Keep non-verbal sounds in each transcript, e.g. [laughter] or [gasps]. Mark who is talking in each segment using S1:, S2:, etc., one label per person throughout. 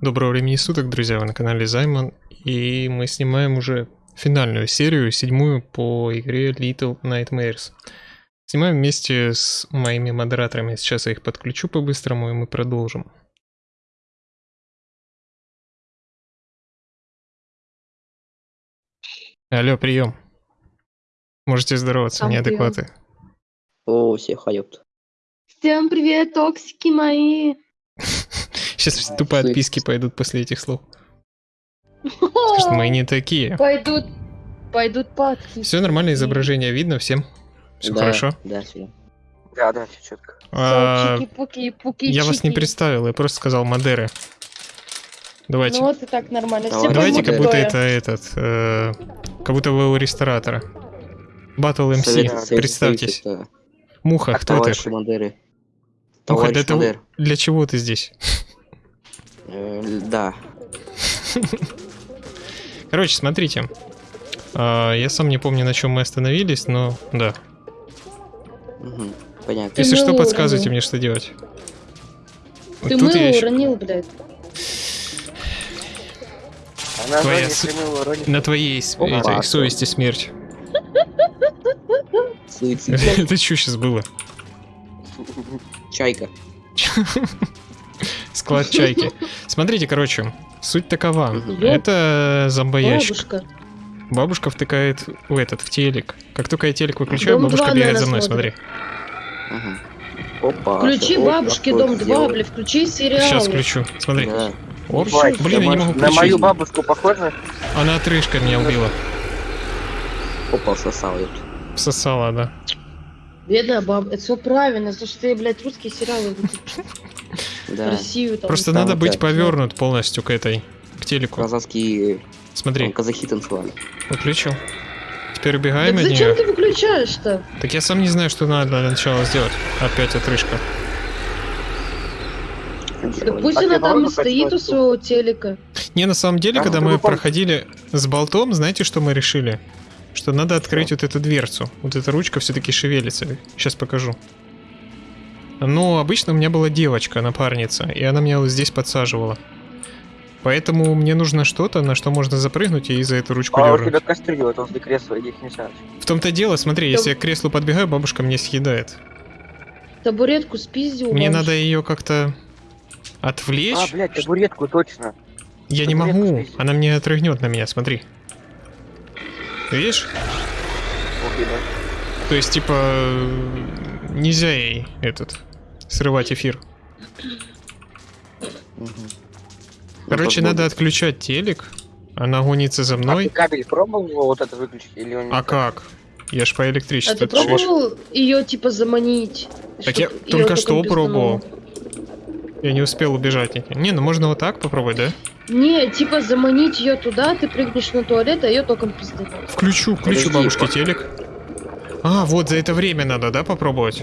S1: Доброго времени суток, друзья, вы на канале Займан, и мы снимаем уже финальную серию, седьмую по игре Little Nightmares. Снимаем вместе с моими модераторами, сейчас я их подключу по-быстрому, и мы продолжим. Алло, прием. Можете здороваться,
S2: Сам
S1: неадекваты.
S3: О, всех ёпт.
S2: Всем привет, токсики мои. [laughs]
S1: Сейчас тупо отписки пойдут после этих слов. Скажут, мы [laughs] не такие.
S2: Пойдут, пойдут падки.
S1: Все нормально, изображение видно всем. Все
S3: Да,
S1: хорошо.
S3: Да, все.
S4: Да, да, все четко.
S1: А,
S2: пуки, пуки,
S1: Я вас не представил, я просто сказал Мадеры. Давайте.
S2: Ну вот и так нормально.
S3: Давай.
S1: Давайте, как будто это этот, э, как будто вы у ресторатора. Батл МС,
S3: Совет- совет
S1: представьтесь.
S3: правительства.
S1: Муха,
S4: Так,
S1: кто ты?
S3: Мандеры.
S1: Муха, для, того- для чего ты здесь?
S3: Э, Да. [laughs]
S1: Короче, смотрите. А, я сам не помню, на чем мы остановились, но да.
S3: Понятно.
S1: Если что, подсказывайте мне, что делать.
S2: Ты
S1: тут
S2: мыло уронил, блядь.
S1: Твоя. На твоей совести смерть. [laughs] Это что сейчас было?
S3: Чайка. [laughs]
S1: Склад чайки. Смотрите, короче, суть такова. Это зомбоящик.
S2: Бабушка.
S1: Бабушка втыкает в этот, в телек. Как только я телек выключаю,
S2: Дом
S1: бабушка бегает за мной, смотри.
S3: Опа.
S2: Включи бабушки дом 2,
S3: сделал.
S2: блядь, включи сериал.
S1: Сейчас включу. Смотри.
S3: Да.
S1: Оп. Блин, я не могу
S4: На мою
S1: включить.
S4: бабушку похоже?
S1: Она отрыжка меня убила.
S3: Опа, сосал, ёпт.
S1: Сосала, да.
S2: Бедная баба. Это все правильно, за что ты, блядь, русские сериалы
S3: Да.
S2: Россию там.
S1: Просто
S3: там
S1: надо быть
S3: так.
S1: повернут полностью к этой, к телеку.
S3: Казахские
S1: Смотри,
S3: там, казахи танцевали.
S1: выключил. Теперь
S2: Так
S1: убегаем от
S2: зачем
S1: нее.
S2: ты выключаешь-то?
S1: Так я сам не знаю, что надо для начала сделать. Опять отрыжка.
S2: Да пусть
S4: Так,
S2: она там и стоит у своего телека.
S1: Не, на самом деле,
S4: А,
S1: когда мы проходили с болтом, знаете, что мы решили? Что надо открыть вот эту дверцу. Вот эта ручка все-таки шевелится. Сейчас покажу. Ну, обычно у меня была девочка, напарница, и она меня вот здесь подсаживала. Поэтому мне нужно что-то, на что можно запрыгнуть и за эту ручку
S4: А у тебя кастрюля вот возле кресла, иди их не сядь.
S1: В том-то дело, смотри, если я к креслу подбегаю, бабушка мне съедает.
S2: Табуретку спиздил.
S1: Мне
S2: бабушка.
S1: надо ее как-то отвлечь.
S4: А, блядь, табуретку точно.
S1: Я не
S4: табуретку
S1: могу,
S4: спиздил.
S1: она мне отрыгнет на меня, смотри. Видишь?
S4: Окей, да.
S1: То есть, типа, нельзя ей этот срывать эфир. Короче,
S3: Ну,
S1: надо отключать телек. Она гонится за
S4: А ты
S1: мной.
S4: кабель пробовал его вот это выключить или он
S1: А как? Я ж по
S2: А
S1: электричеству.
S2: ты
S1: это же-
S2: пробовал ее типа заманить?
S1: Так я только что пробовал. Я не успел убежать. Не, ну можно вот так попробовать, да?
S2: Не, типа заманить ее туда, ты прыгнешь на туалет, а ее током пизданул.
S1: Включу, включу
S3: Подожди,
S1: бабушке телек. А, вот за это время надо, да, попробовать?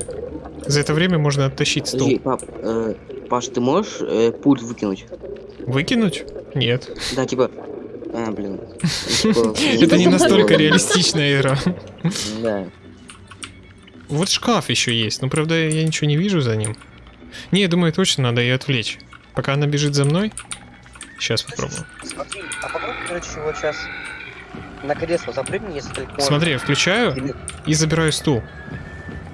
S1: За это время можно оттащить стол.
S3: Подожди, пап, э, Паш, ты можешь э, пульт выкинуть?
S1: Выкинуть? Нет.
S3: Да, типа... А, блин. Типа, [laughs]
S1: Это не настолько реалистичная игра.
S3: Да.
S1: Вот шкаф еще есть, но правда я ничего не вижу за ним. Не, я думаю, точно надо ее отвлечь. Пока она бежит за мной. Сейчас попробую.
S4: Смотри, а попробуй, короче, вот сейчас на кресло запрыгни, если только.
S1: Смотри, я включаю и забираю стул.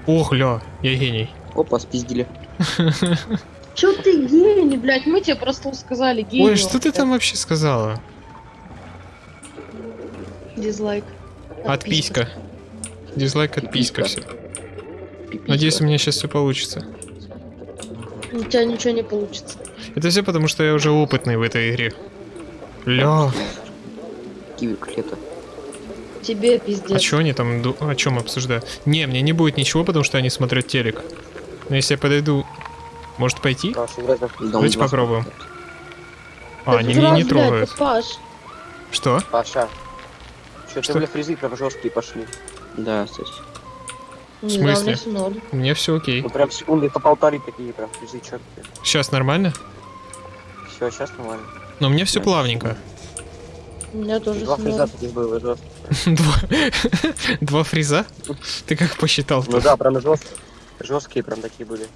S1: Ох, ля, я гений.
S3: Опа, спиздили. [laughs]
S2: Чё ты гений, блядь? Мы тебе просто сказали гений.
S1: Ой, что ты там вообще сказала?
S2: Дизлайк.
S1: Отписка. Дизлайк, отписка, все. Надеюсь, у меня сейчас все получится.
S2: У тебя ничего не получится.
S1: Это все потому, что я уже опытный в этой игре. Ля,
S3: Киви котлета.
S2: Тебе
S1: а
S2: пиздец.
S1: что они там, о чем обсуждают? Не, мне не будет ничего, потому что они смотрят телек. Но если я подойду, может пойти? Давайте попробуем. А, они меня не трогают.
S2: Паш.
S1: Что?
S4: Паша. Что
S1: Что?
S4: ты, бля, фризы прям жесткие пошли.
S3: Да, кстати.
S1: В смысле?
S2: меня
S1: все окей.
S4: Ну прям секунды по полторы такие прям фризы четкие.
S1: Сейчас нормально?
S4: Все, сейчас нормально.
S1: Но у меня все
S3: Да.
S1: плавненько.
S2: У меня тоже
S4: Два фриза таких было жестких. [laughs]
S1: Два, фриза? Ты как посчитал?
S4: Ну да, прям жесткие. Прям такие были.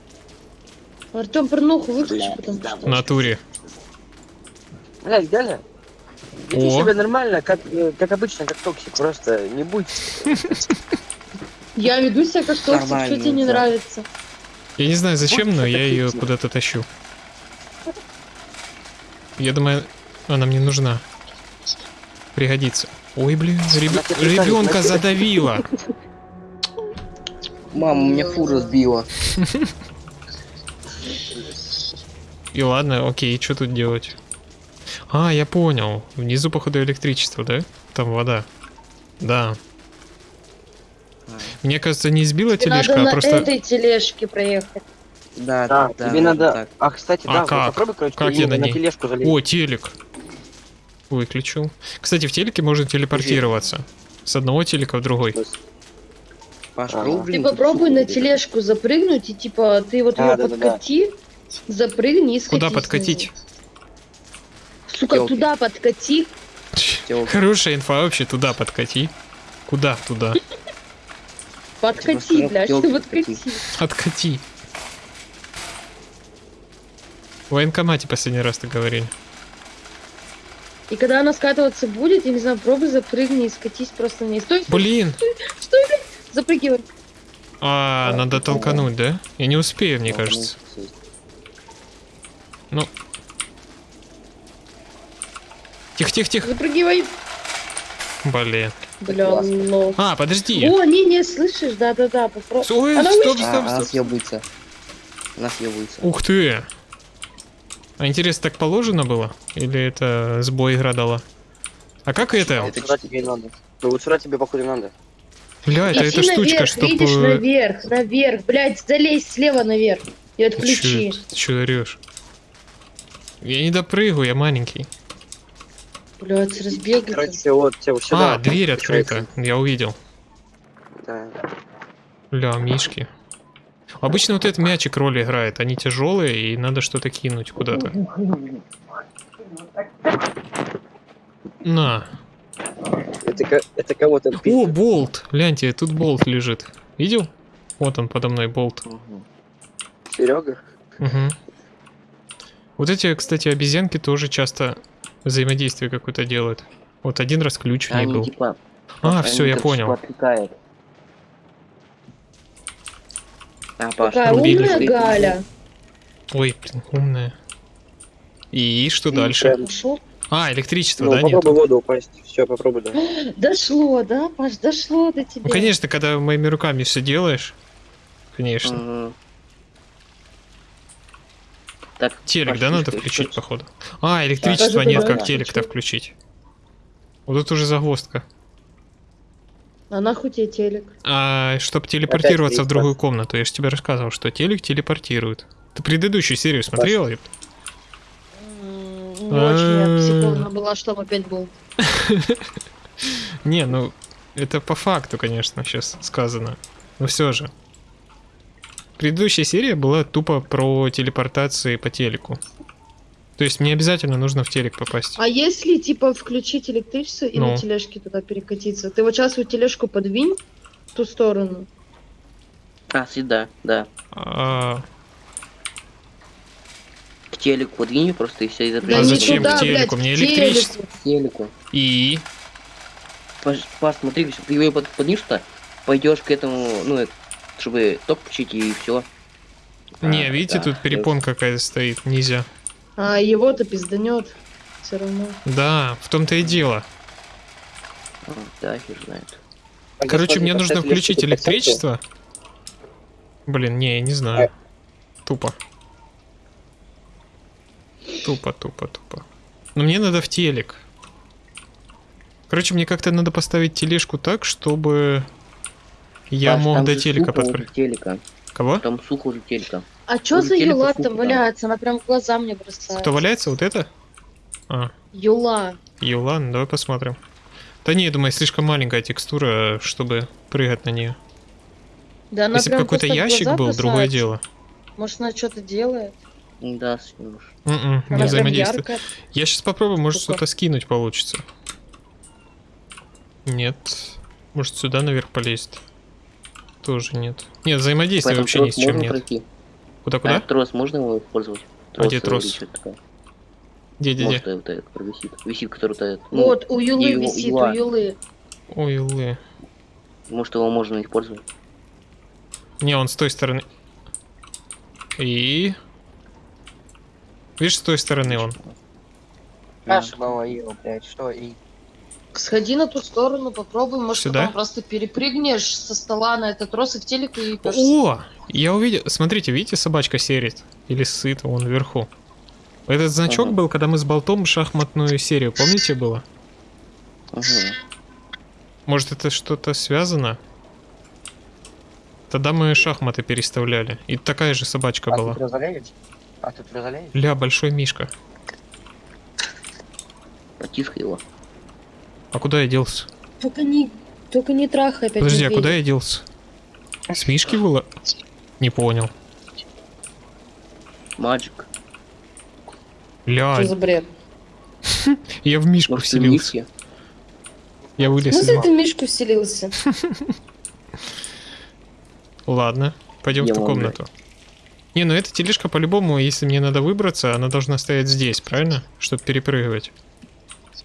S2: Артем порнуху выключи, потому что...
S1: В натуре.
S4: Блядь, Галя, веди
S1: О.
S4: себя нормально, как, э, как обычно, как токсик. Просто не будь...
S2: Я веду себя как токсик, что тебе не нравится?
S1: Я не знаю зачем, но я ее куда-то тащу. Я думаю, она мне нужна. Пригодится. Ой, блин, реб-
S4: На
S1: ребенка
S4: на
S1: задавила.
S3: Мама, у меня фуру сбила.
S1: И ладно, окей, что тут делать? А, я понял. Внизу, походу, электричество, да? Там вода. Да. Мне кажется, не сбила
S2: Тебе
S1: тележка,
S2: надо
S1: а
S2: на
S1: просто...
S2: этой тележке проехать.
S3: Да,
S4: Да,
S3: да,
S4: тебе
S3: да,
S4: надо...
S3: так.
S4: А, кстати,
S1: А
S4: да, вот
S1: как?
S4: попробуй, короче,
S1: Как я на
S4: на
S1: ней?
S4: тележку залезть.
S1: О, телек. Выключил. Кстати, в телеке можно телепортироваться. С одного телека в другой.
S3: Паш,
S4: Ага.
S3: пробуй,
S2: Ты
S3: блин,
S2: попробуй на тележку запрыгнуть, и типа ты вот ее
S4: да, да, да.
S2: подкати, запрыгни и скатись.
S1: Куда подкатить?
S2: Сука,
S3: Ёлки.
S2: туда подкати.
S3: Тёлка.
S1: Хорошая инфа вообще, туда подкати. Куда туда?
S2: Подкати, блядь, подкати.
S1: Откати. В военкомате последний раз ты говорили.
S2: И когда она скатываться будет, я не знаю, пробуй запрыгни и скатись просто ней. Стой, стой,
S1: Блин! [laughs]
S2: стой, блядь, запрыгивай.
S1: А, надо толкануть, да? Я не успею, мне
S3: Ну,
S1: кажется.
S3: ну,
S1: Ну. Тихо, тихо, тихо.
S2: Запрыгивай.
S1: Блин.
S2: Бля,
S3: Классно.
S2: лох.
S1: А, подожди.
S2: О, не, не, слышишь, да-да-да, попробуй.
S1: Ой, стоп,
S3: А,
S1: стоп,
S3: она
S1: стоп.
S3: съебывается. Она съебывается.
S1: Ух ты. А интересно, так положено было? Или это сбой игра дала? А как это?
S4: Вот сюда тебе надо. Ну вот сюда тебе, походу, надо.
S1: Бля, это эта штучка,
S2: наверх,
S1: чтоб...
S2: видишь,
S1: э,
S2: наверх, наверх. Блядь, залезь слева наверх. И
S1: Ты
S2: отключи.
S1: чё, ты чё орёшь? Я не допрыгаю, я маленький.
S2: Блядь, с разбега.
S4: Короче, вот тебе сюда.
S1: а, дверь открыта. Я увидел.
S4: Да.
S1: Бля, мишки. Обычно вот этот мячик роли играет. Они тяжелые и надо что-то кинуть куда-то. На.
S4: Это, это кого-то
S1: О, болт! Гляньте, тут болт лежит. Видел? Вот он подо мной болт.
S4: Серега?
S1: Угу. Вот эти, кстати, обезьянки тоже часто взаимодействие какое-то делают. Вот один раз ключ в ней был.
S3: типа...
S1: А, все, я понял.
S3: типа А, Паш,
S2: Какая
S1: Рубили.
S2: умная Галя.
S1: Ой, блин, умная. И что
S4: И
S1: дальше?
S4: прям-.
S1: А, электричества,
S4: Ну,
S1: да, нет?
S4: попробуй воду упасть. Все, попробуй, да. [gasps]
S2: Дошло, да, Паш, дошло до тебя.
S1: Ну, конечно, когда моими руками все делаешь. Конечно.
S3: Мгм. Так,
S1: Телек,
S3: Паш,
S1: да, надо включить, походу. А, электричества
S2: Даже
S1: нет,
S2: туда
S1: как телек-то
S2: включить.
S1: включить. Вот тут уже загвоздка.
S2: А нахуй тебе телек?
S1: А, чтобы телепортироваться в другую комнату, я же тебе рассказывал, что телек телепортирует. Ты предыдущую серию смотрела?
S2: М, Не очень я
S1: А.
S2: психована была, что там опять был. [laughs]
S1: Не, ну, это по факту, конечно, сейчас сказано. Но все же. Предыдущая серия была тупо про телепортации по телеку. То есть мне обязательно нужно в телек попасть.
S2: А если, типа, включить электричество и
S1: Ну.
S2: на тележке туда перекатиться? Ты вот сейчас вот тележку подвинь в ту сторону.
S3: А, сюда, да.
S1: А,
S3: К телеку подвинь просто и все, и
S2: Да
S3: запрягай.
S1: А зачем
S2: туда,
S1: к телеку?
S2: блядь,
S1: Мне электричество.
S3: К телеку.
S1: и...
S3: Паш, Паш, смотри, ты его под, поднимешь-то, пойдешь к этому, ну, э, чтобы ток включить и все.
S1: Не, видите,
S3: да,
S1: тут перепонка какая-то стоит, нельзя.
S2: А его-то пизданет. Все равно.
S1: Да, в том-то и дело.
S3: А, да, хер знает.
S4: А
S1: Короче, мне нужно включить электричество. Блин, не, я не знаю. Тупо. Тупо, тупо, тупо. Но мне надо в телек. Короче, мне как-то надо поставить тележку так, чтобы я
S3: Паш,
S1: мог до телека подпрыгнуть.
S3: телека.
S1: Кого?
S3: Там сухо уже телека.
S2: А чё за юла там валяется? Она прям в глаза мне бросается.
S1: Кто валяется? Вот это? А,
S2: Юла.
S1: Юла, ну давай посмотрим. Да не, я думаю, слишком маленькая текстура, чтобы прыгать на нее.
S2: Да она
S1: Если бы какой-то ящик был, другое
S2: бросается.
S1: дело.
S2: Может, она что-то делает?
S3: Да, съемешь.
S1: М-м,
S2: Она
S1: не взаимодействует.
S2: яркая.
S1: Я сейчас попробую, может что-то скинуть получится. Нет. Может сюда наверх полезть? Тоже нет. Нет, взаимодействия
S3: Поэтому
S1: вообще ни с чем нет.
S3: пройти.
S1: Куда-куда?
S3: А трос можно его использовать?
S1: А где трос?
S3: такое?
S1: Где-где-где?
S3: Может, вот этот провисит. Висит, который этот. ну,
S2: Вот, у Юлы
S3: Ю-
S2: висит,
S3: Юла.
S2: у Юлы.
S1: Ой, лы.
S3: может, его можно использовать.
S1: Не, он с той стороны. И... Видишь, с той стороны он.
S3: Да.
S4: Каша его, блядь, что и...
S2: Сходи на ту сторону, попробуй, может,
S1: Сюда?
S2: потом просто перепрыгнешь со стола на этот трос и в телек и
S1: О! Я увидел... Смотрите, видите, собачка серит? Или сыт, вон вверху. Этот значок
S3: Ага.
S1: был, когда мы с болтом шахматную серию, помните, было?
S3: Ага.
S1: Может, это что-то связано? Тогда мы шахматы переставляли. И такая же собачка
S4: А
S1: была.
S4: тут разоляешь? А тут разоляешь?
S1: Ля, большой мишка.
S3: Протискай его.
S1: А куда я делся?
S2: Только не, только не трахай опять
S1: Подожди, а куда я делся? С мишки было? Не понял.
S3: Маджик.
S1: Ля,
S2: Что за бред? [laughs]
S1: я в мишку
S3: Может,
S1: вселился.
S3: Мишки?
S1: Я вылез
S2: Ну, ты в мишку вселился. [laughs]
S1: Ладно, пойдем в ту комнату. Не, ну эта тележка по-любому, если мне надо выбраться, она должна стоять здесь, правильно? Чтобы перепрыгивать.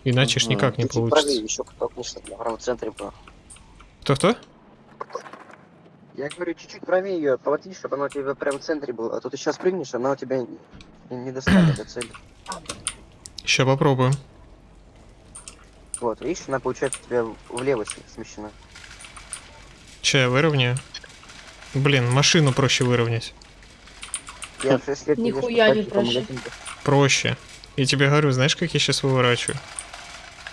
S1: Иначе ж никак не
S4: правее
S1: получится.
S4: еще кто-то, что прямо в центре было.
S1: Кто-кто?
S4: Я говорю, чуть-чуть правее ее, поводи, чтобы она у тебя прям в центре была. А то ты сейчас прыгнешь, она у тебя не, не достанет до цели.
S1: Сейчас попробуем.
S4: Вот, видишь, она получается у тебя влево смещена.
S1: Че, я выровняю? Блин, машину проще выровнять.
S4: Я в 6 лет не езжу
S2: Нихуя не проще.
S1: Проще. Я тебе говорю, знаешь, как я сейчас выворачиваю?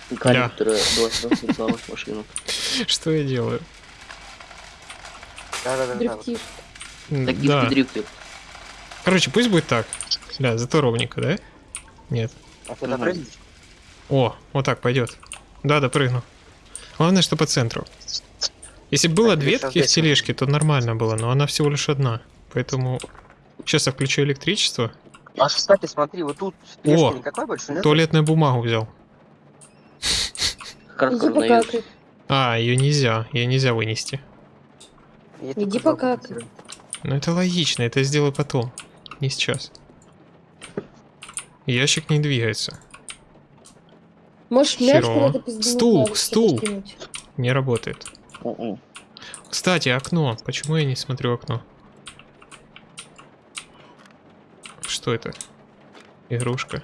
S1: Ля.
S3: которая была сразу в машину.
S1: Что я делаю?
S4: Да-да-да. да,
S1: Да. Короче, пусть будет так. Бля, зато ровненько, да? Нет.
S4: А ты
S3: Ага.
S4: допрыгнешь?
S1: О, вот так пойдет. Да, допрыгну. Главное, что по центру. Если бы было
S4: Так,
S1: две таких тележки, то нормально было, но она всего лишь одна. Поэтому сейчас я включу электричество.
S4: А, кстати, смотри, вот тут
S1: О!
S4: никакой больше нет?
S1: Туалетную бумагу взял.
S2: Иди покакай.
S1: А, ее нельзя, ее нельзя вынести.
S4: Я
S2: Иди покакай.
S1: Но это логично, это я сделаю потом, не сейчас. Ящик не двигается,
S2: Можешь мяч куда-то
S1: Стул,
S2: надо,
S1: стул.
S2: скинуть.
S1: не работает.
S3: Мгм.
S1: Кстати, окно. Почему я не смотрю окно? Что это? Игрушка.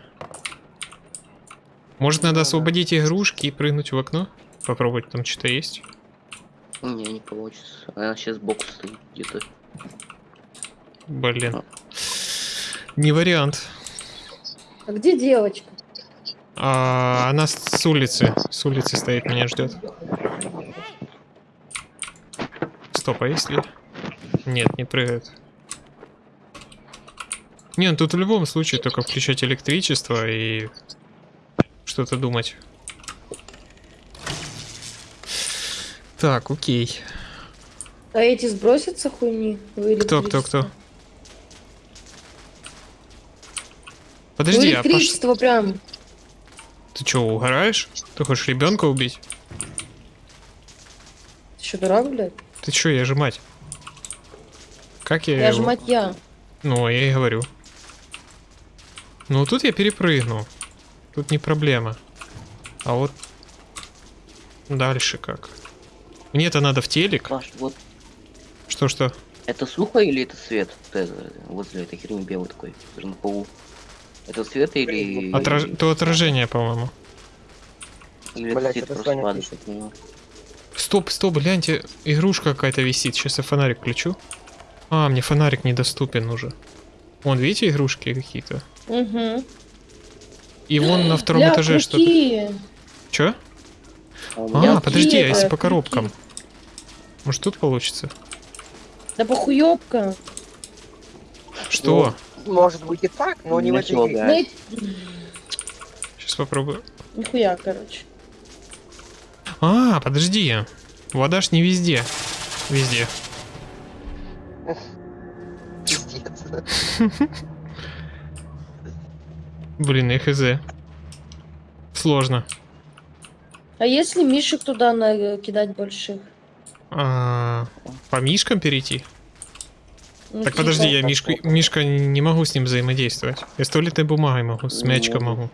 S1: Может, надо освободить игрушки и прыгнуть в окно? Попробовать, там что-то есть?
S3: Не, не получится. Она сейчас сбоку стоит где-то.
S1: Блин. Не вариант.
S2: А где девочка?
S1: А, она с с улицы. С улицы стоит, меня ждет. Стоп, а если... Нет, не прыгает. Не, ну тут в любом случае только включать электричество и что-то думать. Так, окей.
S2: А эти сбросятся хуйни?
S1: Кто, кто, кто? Подожди, а
S2: электричество прям.
S1: ты что, угораешь? Ты хочешь ребенка убить?
S2: Ты что, дурак, блядь?
S1: Ты что, я же мать. Как я,
S2: Я же мать я.
S1: Ну, я и говорю. Ну, тут я перепрыгну. Тут не проблема. А вот дальше как? Мне-то надо в телек.
S3: Паш, вот
S1: Что-что?
S3: это сухо или это свет? Вот это, возле этой херни белый такой, на полу. Это свет или...
S1: Отраж... То отражение, по-моему.
S3: Или это просто падает, понимаю.
S1: Стоп, стоп, гляньте, игрушка какая-то висит. Сейчас я фонарик включу. А, мне фонарик недоступен уже. Вон, видите, игрушки какие-то?
S2: Угу.
S1: И вон на втором
S2: Бля,
S1: этаже что-то. Чё?
S3: А
S1: А, подожди, а если по коробкам? Может тут получится?
S2: Да похуёбка.
S1: Что?
S4: Может быть и так, но не в этой игре.
S1: Сейчас попробую.
S2: нихуя, короче.
S1: А, подожди. Вода ж не везде. Везде.
S4: Пиздец. [laughs]
S1: Блин, я хз. Сложно.
S2: А если мишек туда накидать больших?
S1: А, по мишкам перейти?
S2: Ну,
S1: Так
S2: типа.
S1: подожди, я мишку, мишка не могу с ним взаимодействовать. Я с туалетной бумагой могу, с
S3: Не
S1: мячиком
S3: могу.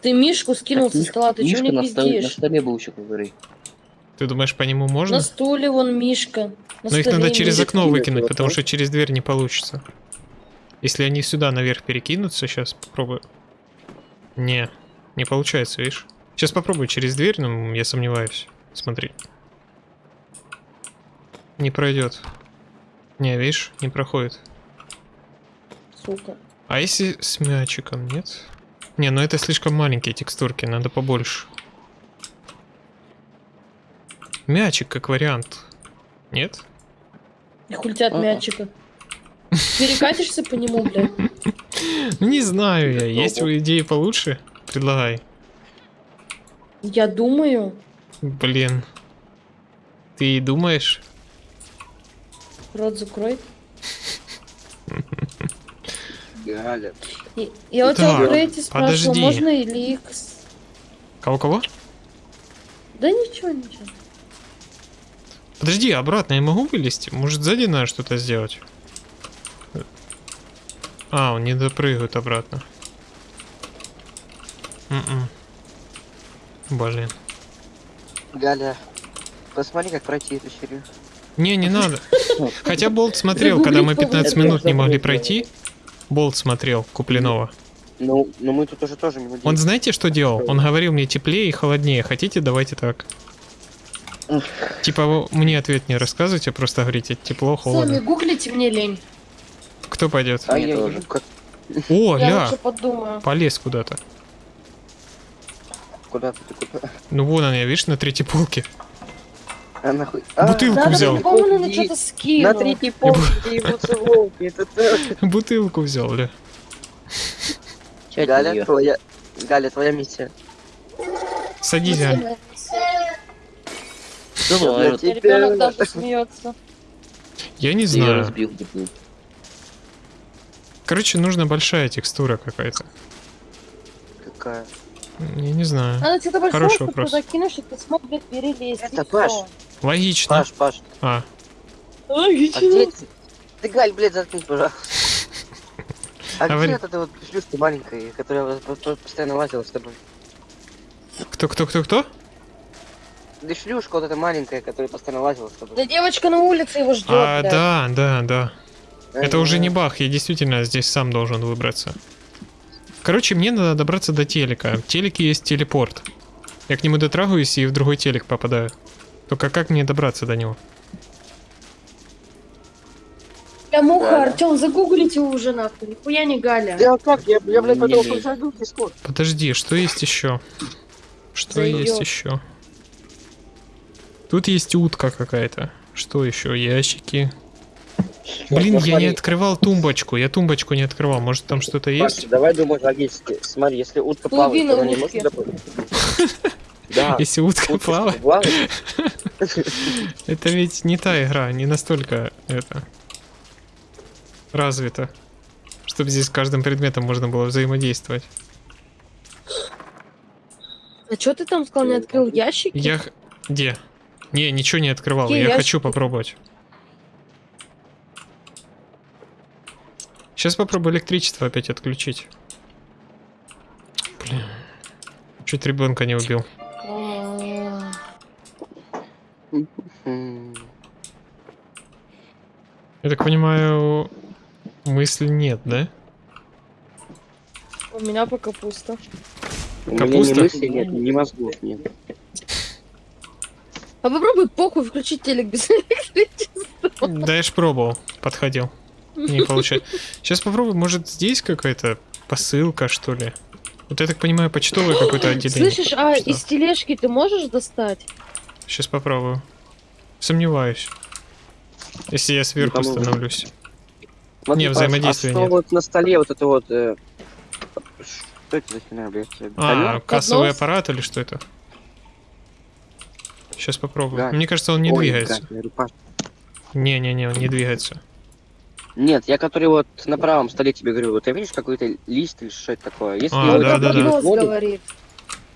S2: Ты Мишку скинул
S3: Так,
S2: со стола, ты чего не
S3: на на
S2: пиздишь?
S3: столе был еще, говори.
S1: Ты думаешь, по нему можно?
S2: На стуле вон Мишка. На
S1: Но их надо через окно выкинуть, потому что через дверь не получится. Если они сюда наверх перекинутся, сейчас попробую. Не, не получается, видишь? Сейчас попробую через дверь, но я сомневаюсь. Смотри. Не пройдет. Не, видишь, не проходит.
S2: Сука.
S1: А если с мячиком, нет? Не, ну это слишком маленькие текстурки, надо побольше. Мячик как вариант. Нет?
S2: И хуй от
S3: А-а.
S2: мячика. Перекатишься по нему, блядь.
S1: Не знаю я, есть у идеи получше? Предлагай.
S2: Я думаю.
S1: Блин. Ты думаешь?
S2: Рот закрой.
S4: Галя.
S2: Я у тебя
S1: Так,
S2: про эти спрашивала,
S1: подожди.
S2: можно или их... с-
S1: Кого-кого?
S2: Да ничего, ничего.
S1: Подожди, обратно я могу вылезти? Может сзади надо что-то сделать? А, он не допрыгает обратно. М-м. Блин.
S4: Галя. Посмотри, как пройти эту серию.
S1: Не, не надо. [laughs] Хотя Болт смотрел, когда мы 15 минут не могли пройти. Болт смотрел Куплинова.
S4: Ну, но мы тут уже тоже минут
S1: Он
S4: 10.
S1: знаете, что делал? Он говорил мне теплее и холоднее. Хотите, давайте так. Типа вы мне ответ не рассказывайте, просто говорите тепло,
S2: Сами
S1: холодно.
S2: гуглите, мне лень.
S1: Кто пойдет?
S4: А я
S3: тоже.
S1: О,
S2: Я
S1: ля, полез куда-то.
S4: Куда ты куда?
S1: Ну вон он, я видишь, на третьей полке.
S4: А нахуй? А,
S1: Бутылку
S2: Надо
S1: взял.
S2: на
S4: Иди.
S2: что-то
S4: На
S2: скинул.
S4: третьей полке. Это ты. [laughs]
S1: Бутылку взял, ля.
S4: Галя, твоя... Галя, твоя миссия.
S1: Садись, Аль.
S3: Давай,
S4: Я
S2: Ребенок даже смеется.
S1: Я не
S3: я
S1: знаю.
S3: разбил бутылку.
S1: Короче, нужна большая текстура какая-то.
S4: Какая?
S1: Я не знаю.
S2: Надо что-то большое,
S1: Хороший
S2: чтобы
S1: вопрос.
S2: кинешь, и ты смог, блядь, перелезть.
S4: Это. Паш.
S1: Логично.
S4: Паш, Паш,
S1: А,
S4: а
S2: Логично.
S4: где ты? Ты, Галь, блядь, заткнись, пожалуйста. А
S1: Говори.
S4: где вот эта вот шлюшка маленькая, которая постоянно лазила с тобой?
S1: кто, кто, кто, кто?
S4: Да шлюшка вот эта маленькая, которая постоянно лазила с тобой.
S2: Да девочка на улице его ждет,
S1: А,
S2: блядь.
S1: да, да, да. Это уже не баг, я действительно здесь сам должен выбраться. Короче, мне надо добраться до телека. В телеке есть телепорт. Я к нему дотрагиваюсь и в другой телек попадаю. Только как мне добраться до него?
S2: Бля, муха,
S4: Галя.
S2: Артем, загуглите уже нахуй. Нихуя не Галя.
S4: Да как? Я, я блядь, потом посажу в Дискорд.
S1: Подожди, что есть еще? Что
S2: Заеб.
S1: есть еще? Тут есть утка какая-то. Что еще? Ящики. Блин, я не открывал тумбочку. Я тумбочку не открывал. Может там что-то есть?
S4: давай думать логически. Смотри, если утка плавает, то она не может доплыть. Да. [laughs]
S1: Если утка плавает, [laughs] это ведь не та игра, не настолько это развита, чтобы здесь с каждым предметом можно было взаимодействовать.
S2: А что ты там сказал, не открыл ящики?
S1: Я где? Не, ничего не открывал. Я
S2: ящики?
S1: хочу попробовать. Сейчас попробую электричество опять отключить. Блин. Чуть ребенка не убил. Я так понимаю, мысли нет, да?
S2: У меня пока пусто.
S4: У меня ни
S1: Капуста?
S4: мысли нет, ни мозгов нет.
S2: А попробуй похуй включить телек без [laughs] электричества.
S1: Да я ж пробовал, подходил. Не получается. Сейчас попробую, может здесь какая-то посылка, что ли? Вот я так понимаю, почтовое [gasps] какое-то отделение.
S2: Слышишь, а
S1: Что?
S2: из тележки ты можешь достать?
S1: Сейчас попробую. Сомневаюсь. Если я сверху становлюсь.
S4: Смотри,
S1: Не,
S4: Паш,
S1: взаимодействия
S4: а что
S1: нет.
S4: вот на столе вот это вот... э, Что это за херня, блядь?
S1: А, кассовый
S2: Поднос?
S1: аппарат или что это? Сейчас попробую.
S4: Да.
S1: Мне кажется, он не
S4: Ой,
S1: двигается. Не-не-не, он не двигается.
S4: Нет, я который вот на правом столе тебе говорю, вот ты видишь какой-то лист или что это такое? Если
S1: А,
S4: его
S1: да, да, да.
S4: воду,
S2: говорит.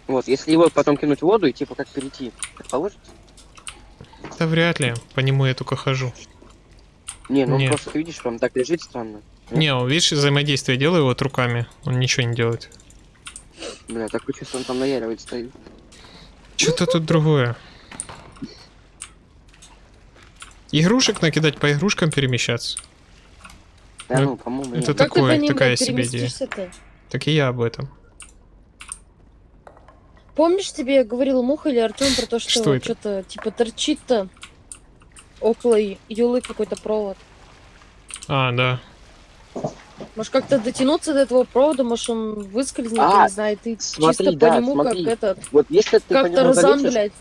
S4: вот, если его потом кинуть в воду и типа как перейти, так получится?
S1: Да вряд ли. По нему я только хожу.
S4: Не, ну
S1: Нет.
S4: просто видишь, он так лежит странно.
S1: Не, он, видишь, взаимодействие делаю вот руками. Он ничего не делает.
S4: Бля, такое чувство, он там наяривает стоит.
S1: Что-то тут другое. Игрушек накидать, по игрушкам перемещаться.
S4: Да
S1: Ну,
S4: ну, по-моему,
S1: это
S2: ты
S1: такое, такая себе идея.
S2: переместишься-то?
S1: Так и я об этом.
S2: Помнишь, тебе я говорил Муха или Артем про то, что,
S1: Что
S2: что-то типа торчит-то около Юлы какой-то провод?
S1: А, да.
S2: Может как-то дотянуться до этого провода, может он выскользнет,
S4: А,
S2: я не знаю, и ты
S4: смотри,
S2: чисто
S4: да,
S2: по нему
S4: смотри.
S2: как этот,
S4: Вот если ты по
S2: как
S4: нему
S2: Тарзан, блядь.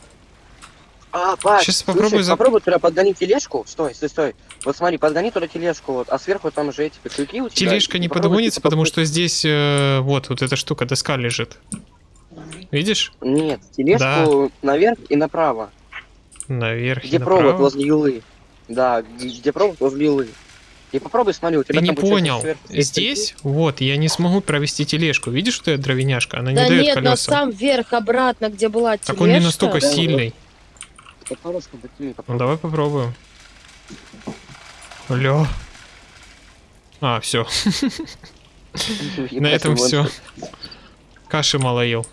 S4: А, Паш,
S1: Щас
S4: слушай,
S1: попробуй за-
S4: попробуй туда подгони тележку. Стой, стой, стой. Вот смотри, подгони туда тележку, вот, а сверху там уже эти крюки у тебя.
S1: Тележка
S4: и
S1: не подгонится, потому что здесь э, вот, вот эта штука, доска лежит. Видишь?
S4: Нет, тележку наверх и направо.
S1: Наверх и
S4: Где провод
S1: направо.
S4: возле юлы. Да, где провод возле юлы. И попробуй, смотри, у тебя
S1: Ты не понял.
S4: сверху
S1: Здесь, вот, я не смогу провести тележку. Видишь, что это дровяняшка? Она не
S2: Да
S1: дает
S2: нет,
S1: колеса.
S2: сам верх, обратно, где была тележка.
S1: Так он не настолько
S4: Да,
S1: сильный.
S4: крюки. Подпорожку подними,
S1: Ну давай попробуем. Ля. А, все. На этом все. Каши мало ел.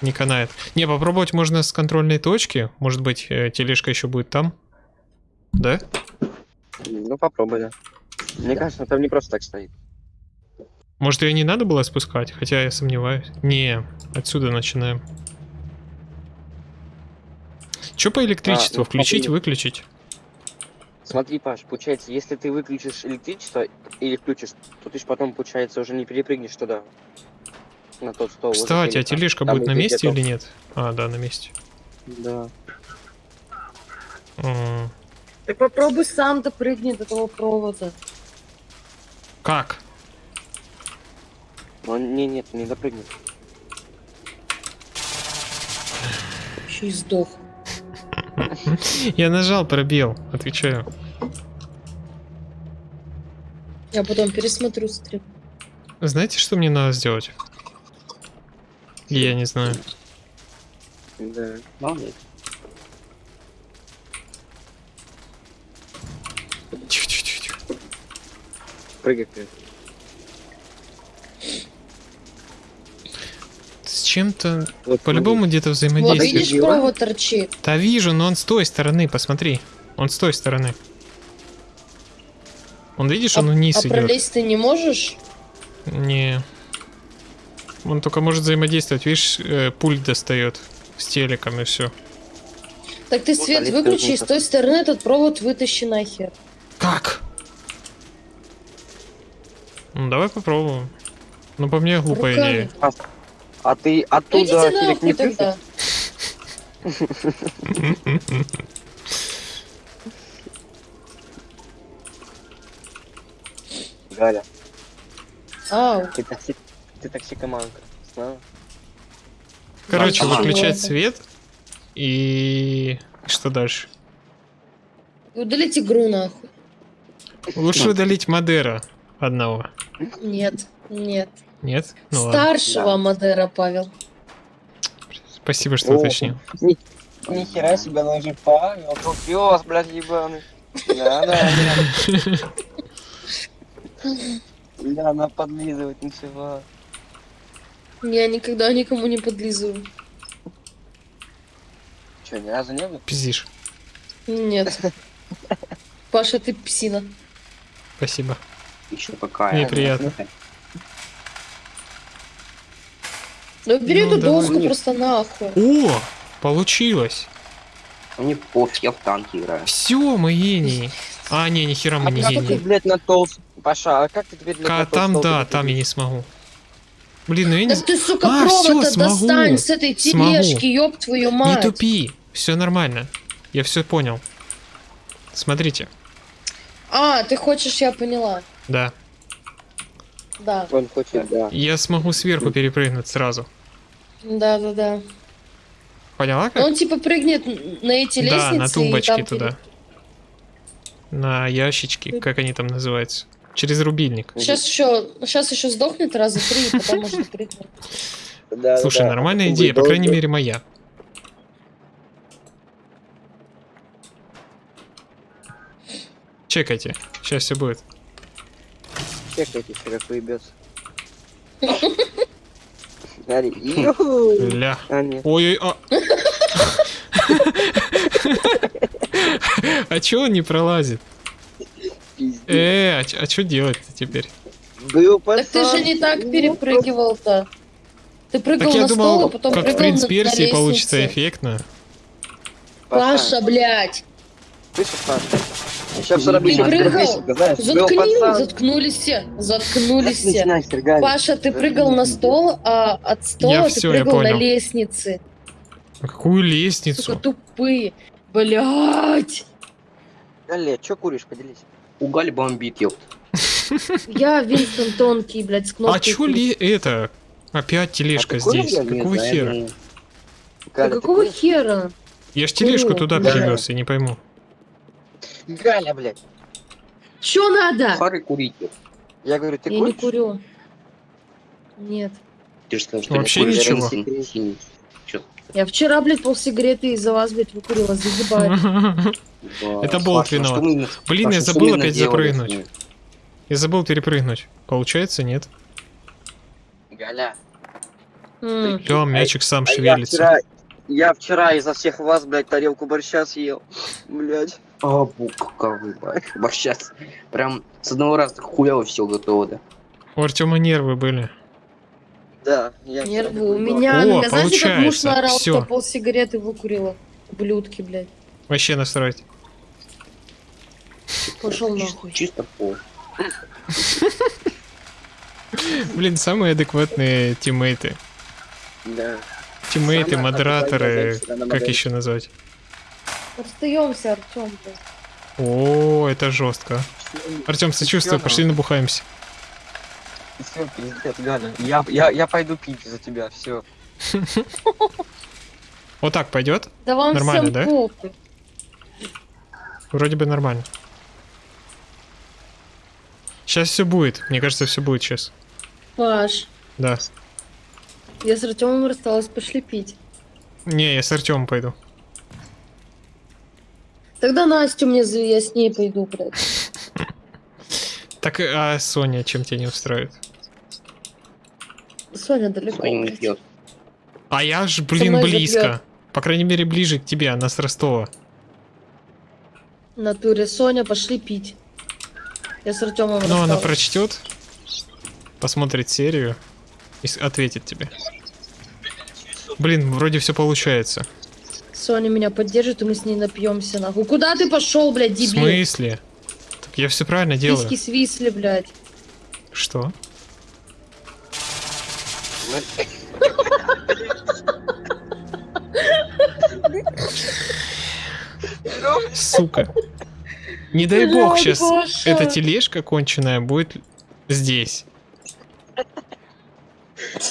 S1: Не канает. Не, попробовать можно с контрольной точки. Может быть, э, тележка еще будет там. Да?
S4: Ну попробуй, да. Мне кажется, там не просто так стоит.
S1: Может, ее не надо было спускать? Хотя я сомневаюсь. Не, отсюда начинаем. Че по электричеству?
S4: А, ну,
S1: Включить, выключить?
S4: Смотри, Паш, получается, если ты выключишь электричество или включишь, то ты ж потом, получается, уже не перепрыгнешь туда. На тот стол.
S1: Кстати, а тележка
S4: Там
S1: будет на месте или нет? А, да, на месте.
S4: Да.
S2: Ты попробуй сам допрыгни до того провода.
S1: Как?
S4: Он, не, нет, не допрыгнет.
S2: Еще и сдох.
S1: Я нажал пробел, отвечаю.
S2: Я потом пересмотрю стрим.
S1: Знаете, что мне надо сделать? Я не знаю.
S4: Да. Молодец.
S1: Тихо-тихо-тихо.
S4: Прыгай, прыгай.
S1: Чем-то
S4: Вот,
S1: по-любому где-то
S2: Вот
S1: взаимодействие.
S2: видишь, провод торчит.
S1: Да вижу, но он с той стороны, посмотри. Он с той стороны. Он, видишь, он вниз
S2: а
S1: идет.
S2: пролезть ты не можешь?
S1: Не. Он только может взаимодействовать. Видишь, э, пульт достает с телеком и все.
S2: Так ты
S4: Вот
S2: свет
S4: Олег
S2: выключи, с той стороны этот провод вытащи нахер.
S1: Как? Ну, давай попробуем. Ну, по мне глупая
S2: Руками.
S1: идея.
S4: А ты оттуда телек не
S2: тогда.
S4: Галя,
S2: Ау.
S4: ты, такси... ты токсикоманка. Знала?
S1: Короче, выключать свет. И... и что дальше?
S2: И Удалить игру нахуй.
S1: Лучше удалить Мадера одного.
S2: Нет, нет.
S1: Нет? Ну ладно.
S2: Старшего
S4: Да.
S2: Мадера, Павел.
S1: Спасибо, что
S4: О.
S1: уточнил.
S4: Нихера себе, он же Павел, пес, блядь, ебаный. Да, да, да. Да, она подлизывать ничего.
S2: Я никогда никому не подлизываю.
S4: Че, ни разу не было?
S1: Пиздишь.
S2: Нет. Паша, ты псина.
S1: Спасибо.
S4: Еще какая.
S1: Мне
S2: Ну бери
S1: Ну,
S2: эту
S1: давай.
S2: доску просто нахуй.
S1: О! Получилось!
S5: Мне пофиг, я в танки играю.
S1: Все, мы гении. А, не, нихера мы
S4: А
S1: не
S4: как ты,
S1: гении.
S4: блядь, на толст... Паша, а как ты теперь, блядь,
S1: Ка-
S4: на
S1: Там,
S4: толстого
S1: да, там я не смогу. Блин, ну я не...
S2: Да ты, сука,
S1: А, всё,
S2: провод
S1: смогу.
S2: достань с этой тележки, ёб твою
S1: Не
S2: мать.
S1: тупи. Все нормально. Я все понял. Смотрите.
S2: А, ты хочешь, я поняла.
S1: Да.
S2: Да,
S4: Он хочет, да.
S1: Я смогу сверху перепрыгнуть сразу.
S2: Да, да, да.
S1: Поняла
S2: Ну,
S1: как?
S2: Он типа прыгнет на эти лестницы.
S1: Да, на тумбочки
S2: там
S1: туда. На ящички, как они там называются. Через рубильник.
S2: Сейчас еще, сейчас еще сдохнет раза три, и потом может прыгнуть.
S4: Да,
S1: Слушай,
S4: да,
S1: нормальная идея, по крайней мере моя. Чекайте, сейчас все будет.
S4: Чекайте, еще как [laughs] ю. [laughs]
S1: Ля.
S4: А.
S1: Ой-ой, а... [laughs] А чё он не пролазит? Э, а, чё- а что делать-то теперь?
S2: Так ты же не так перепрыгивал-то. Ты прыгал
S1: Так
S2: на стол, а потом
S1: как в
S2: прыгал
S1: принц
S2: на, на
S1: Персии получится эффектно.
S2: Паша, блядь.
S4: Слышишь, Паша? Сейчас все
S2: Ты
S4: равно
S2: прыгал?
S4: знаешь.
S2: Заткни, заткнулись все, заткнулись все. Паша, ты прыгал на стол, а от
S1: Я
S2: стола ты
S1: всё, я
S2: прыгал на лестнице.
S1: А какую
S2: Сука,
S1: лестницу?
S2: тупые. Блять.
S4: Галя, что куришь? Поделись.
S5: Угаль бомбит, ёпт. [laughs]
S2: Я Винстон тонкий, блядь, с
S1: А
S2: кнопкой.
S1: чё ли это? Опять тележка
S4: А ты курил,
S1: здесь.
S4: я
S1: Какого хера?
S2: Да
S4: Галя, ты
S2: какого
S4: куришь?
S2: хера?
S1: Я ж тележку туда
S2: да.
S1: перевез, я не пойму.
S4: Галя, блядь.
S2: Чё надо?
S5: Хары курить, ёпт.
S4: Я говорю, ты
S2: Я не
S4: куришь?
S2: курю. Нет.
S5: Ты же сказал, что
S1: Вообще
S5: не
S1: ничего.
S2: Я вчера, блядь, полсигареты из-за вас, блядь, выкурила. [laughs]
S5: Да,
S1: Это болт виноват. Блин, я забыл опять запрыгнуть. Я забыл перепрыгнуть. Получается, нет?
S4: Галя.
S1: Лё, мячик сам
S4: А я
S1: шевелится.
S4: вчера, я вчера изо всех вас, блядь, тарелку борща съел. Блядь.
S5: А, бу, каковы, ба- борща. Прям с одного раза так хуяво все готово, да.
S1: У Артема нервы были.
S4: Да, я
S2: Нервы. У меня,
S1: О,
S2: меня знаете, как муж наорал, что полсигареты выкурила? Блюдки, блядь.
S1: Вообще насрать.
S2: Пошел нахуй.
S5: Чисто по.
S1: Блин, самые адекватные тиммейты.
S4: Да.
S1: Тиммейты, модераторы, как еще назвать?
S2: Расстаемся, Артем.
S1: О, это жестко. Артем, сочувствую, пошли набухаемся.
S4: Все, пиздец, Галя. Я, я, я пойду пить за тебя, все. [laughs]
S1: Вот так пойдет?
S2: Да вам
S1: Нормально, да? Вроде бы нормально. Сейчас все будет. Мне кажется, все будет сейчас.
S2: Паш,
S1: Да.
S2: я с Артемом рассталась, пошли пить.
S1: Не, я с Артемом пойду.
S2: Тогда Настю мне я с ней пойду, блядь. [laughs]
S1: Так, а Соня, чем тебя не устраивает?
S2: Соня далеко.
S5: Соня не.
S1: А я ж, блин, близко.
S2: запьёт.
S1: По крайней мере, ближе к тебе, она с Ростова.
S2: Натуре Соня, пошли пить. Я с Артемом
S1: Ну, она прочтет, посмотрит серию и ответит тебе. Блин, вроде все получается.
S2: Соня меня поддержит, и мы с ней напьемся, нахуй. Куда ты пошел, блядь,
S1: В
S2: дебил?
S1: смысле? Так я все правильно делаю.
S2: Письки свисли, блядь.
S1: Что? Сука. Не дай бог
S2: Блядь,
S1: сейчас
S2: Паша.
S1: эта тележка конченая будет здесь.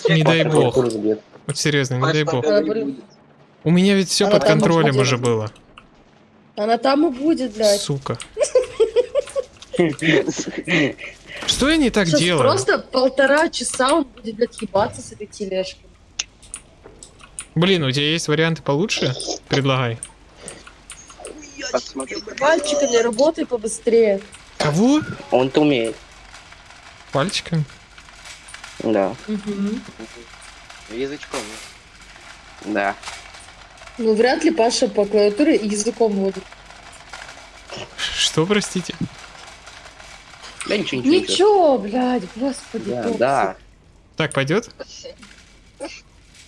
S1: Не дай бог. Вот серьезно, не дай бог. У меня ведь все
S2: Она
S1: под контролем уже было.
S2: Она там и будет, блядь.
S1: Сука. [laughs] Что я не так
S2: Сейчас
S1: делаю?
S2: просто полтора часа он будет, блядь, ебаться с этой тележкой.
S1: Блин, у тебя есть варианты получше? Предлагай.
S2: Пальчиками работай побыстрее.
S1: Кого?
S5: Он-то умеет.
S1: Пальчиком?
S5: Да,
S2: Мгм.
S4: Язычком.
S5: да.
S2: Ну, вряд ли Паша по клавиатуре языком водит.
S1: Что, простите?
S5: Да ничего, ничего.
S2: Ничего, блядь, господи.
S5: Да, да.
S1: Так, пойдет?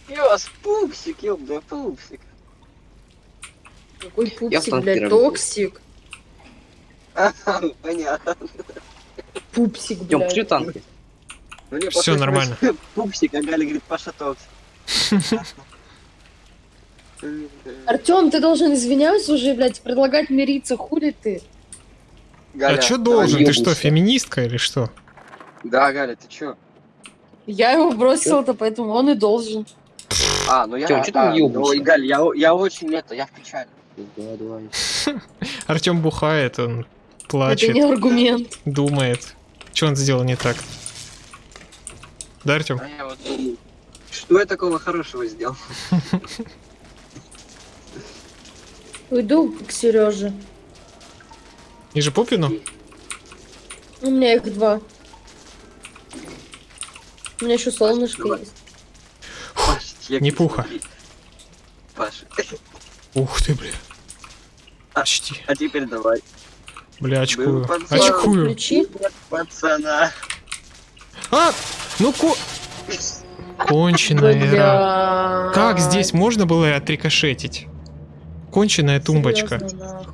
S4: Пес, пупсик, ёбда, пупсик.
S2: Какой
S5: Я
S2: пупсик,
S5: танке
S2: блядь, токсик.
S4: Ага, понятно.
S2: Пупсик,
S5: Тём,
S2: блядь.
S5: пошли танки.
S4: Мне
S1: Всё
S4: похоже,
S1: нормально.
S4: Пупсик, а Галя говорит, Паша токсик. [laughs]
S2: Артем, ты должен извиняться уже, блядь, предлагать мириться, хули ты?
S4: Галя,
S1: а что должен? Ты что, феминистка или что?
S4: Да, Галя, ты чё?
S2: Я его бросила-то, поэтому он и должен.
S4: А, ну я...
S5: Тём, чё ты
S4: а,
S5: ёбаешься?
S4: Ой, Галь, я, я очень это, я в печали.
S5: Давай, давай.
S1: Артем бухает, он
S2: Это
S1: плачет,
S2: не аргумент.
S1: думает. Что он сделал не так? Да, Артем?
S4: А вот что я такого хорошего сделал? [laughs]
S2: Уйду к Сереже.
S1: Ниже Попину?
S2: У меня их два. У меня еще солнышко есть.
S4: Паш, я
S1: Не пуха.
S4: Паш,
S1: Ух ты, бля.
S4: А.
S1: Почти.
S4: а теперь давай.
S1: Бля, очкую.
S4: Был.
S1: Очкую.
S2: Включи.
S4: Пацана.
S1: А! Ну ко... [laughs] Конченая. Как здесь можно было отрикошетить? Конченая тумбочка.
S2: Серьезно,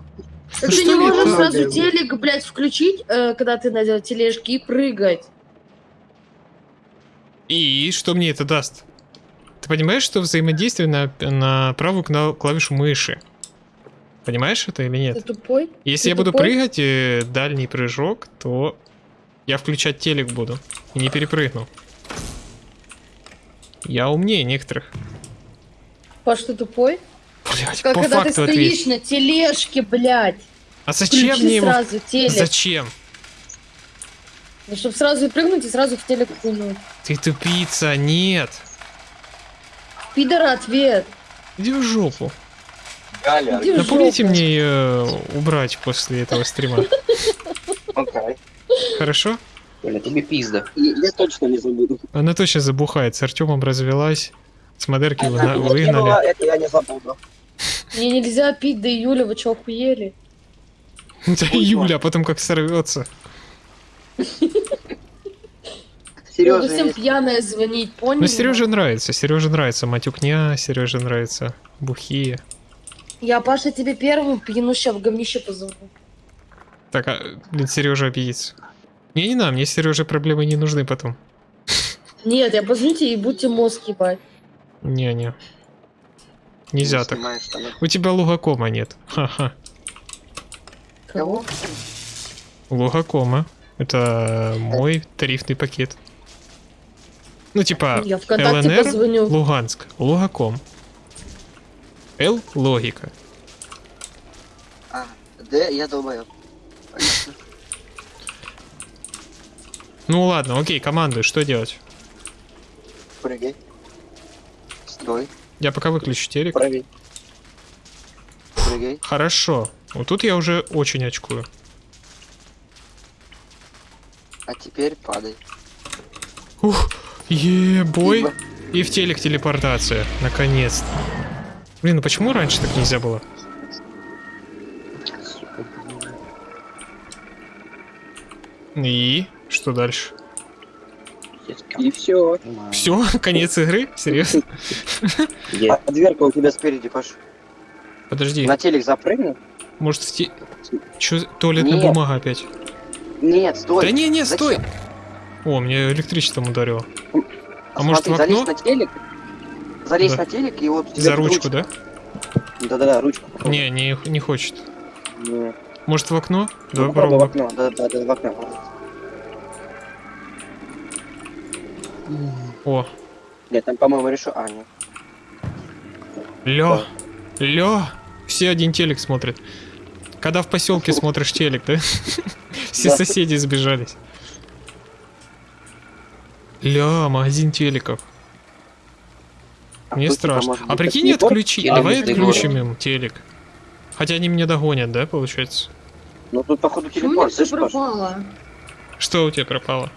S2: Так ты не можешь
S1: так?
S2: сразу телек, блядь, включить, э, когда ты на тележке и прыгать.
S1: И что мне это даст? Ты понимаешь, что взаимодействие на, на правую кна- клавишу мыши? Понимаешь это или
S2: Ты
S1: нет?
S2: тупой?
S1: Если
S2: ты
S1: я буду
S2: тупой?
S1: прыгать, э, дальний прыжок, то я включать телек буду. И не перепрыгну. Я умнее некоторых.
S2: Паш, ты тупой?
S1: Блять,
S2: Как
S1: по
S2: когда ты
S1: факту
S2: стоишь
S1: ответь.
S2: на тележке, блядь.
S1: А зачем
S2: Включи
S1: мне его?
S2: сразу телек.
S1: Зачем?
S2: Ну, чтобы сразу прыгнуть и сразу в телек кинуть.
S1: Ты тупица, нет.
S2: Пидора ответ.
S1: Иди в жопу.
S4: Галя.
S2: Иди
S1: Напомните
S2: жопу.
S1: мне ее убрать после этого стрима. Хорошо?
S5: Бля, тебе пизда.
S4: Я точно не забуду.
S1: Она точно забухает. С Артемом развелась. С модерки выгнали.
S4: это я не забуду.
S2: Мне нельзя пить до июля, вы что, охуели?
S1: Это июля, а потом как сорвется.
S4: Сережа,
S2: всем пьяная звонить, понял?
S1: Ну, Сереже нравится. Сереже нравится матюкня, Сереже нравится бухие.
S2: Я, Паша, тебе первым пьяну ща в говнище позову.
S1: Так, а, блин, Сережа обидится. Не, не надо, мне Сереже проблемы не нужны потом.
S2: Нет, я позвоню тебе и будьте мозг ебать.
S1: Не-не. Нельзя
S4: не
S1: так. У тебя лугакома нет. Ха-ха.
S2: Кого?
S1: Лугакома. Это мой тарифный пакет. Ну, типа,
S2: Я ВКонтакте
S1: ЛНР,
S2: позвоню.
S1: Луганск, Лугаком. Л — логика.
S4: А, Д, я долбоёб.
S1: Ну ладно, окей, командуй, что делать?
S4: Прыгай. Строй.
S1: Я пока выключу телек.
S4: Прыгай.
S1: Хорошо. Вот тут я уже очень очкую.
S4: А теперь падай.
S1: Ух, е-бой. И в телек телепортация. Наконец-то. Блин, ну почему раньше так нельзя было? И что дальше?
S4: И все.
S1: Все, конец игры? Серьезно?
S4: А дверка у тебя спереди, Паш.
S1: Подожди,
S4: На телек запрыгни.
S1: может в те... Чё, туалетная
S4: Нет.
S1: бумага опять?
S4: Нет, стой.
S1: Да не, не,
S4: Зачем?
S1: стой! О, мне электричеством ударило. А может, в окно?
S4: залезь на телек. Залезь
S1: Да.
S4: на телек и вот... тебе
S1: За ручку, да?
S4: Да-да-да, ручку. попробуй.
S1: Не, не, не хочет.
S4: Не.
S1: Может в окно?
S4: Ну,
S1: Давай
S4: попробуй в
S1: попробуем.
S4: окно. Да-да-да, в окно.
S1: О,
S4: Нет, там, по-моему, решу... А, нет.
S1: Лё, лё, все один телек смотрят. Когда в поселке смотришь телек, да? [laughs] Все
S4: Да.
S1: соседи сбежались. Ля, магазин телеков.
S4: А
S1: Мне страшно. А прикинь, отключи. Давай отключим им телек. Хотя они меня догонят, да, получается?
S4: Ну, тут, походу, телепорт?
S1: Что у тебя пропало?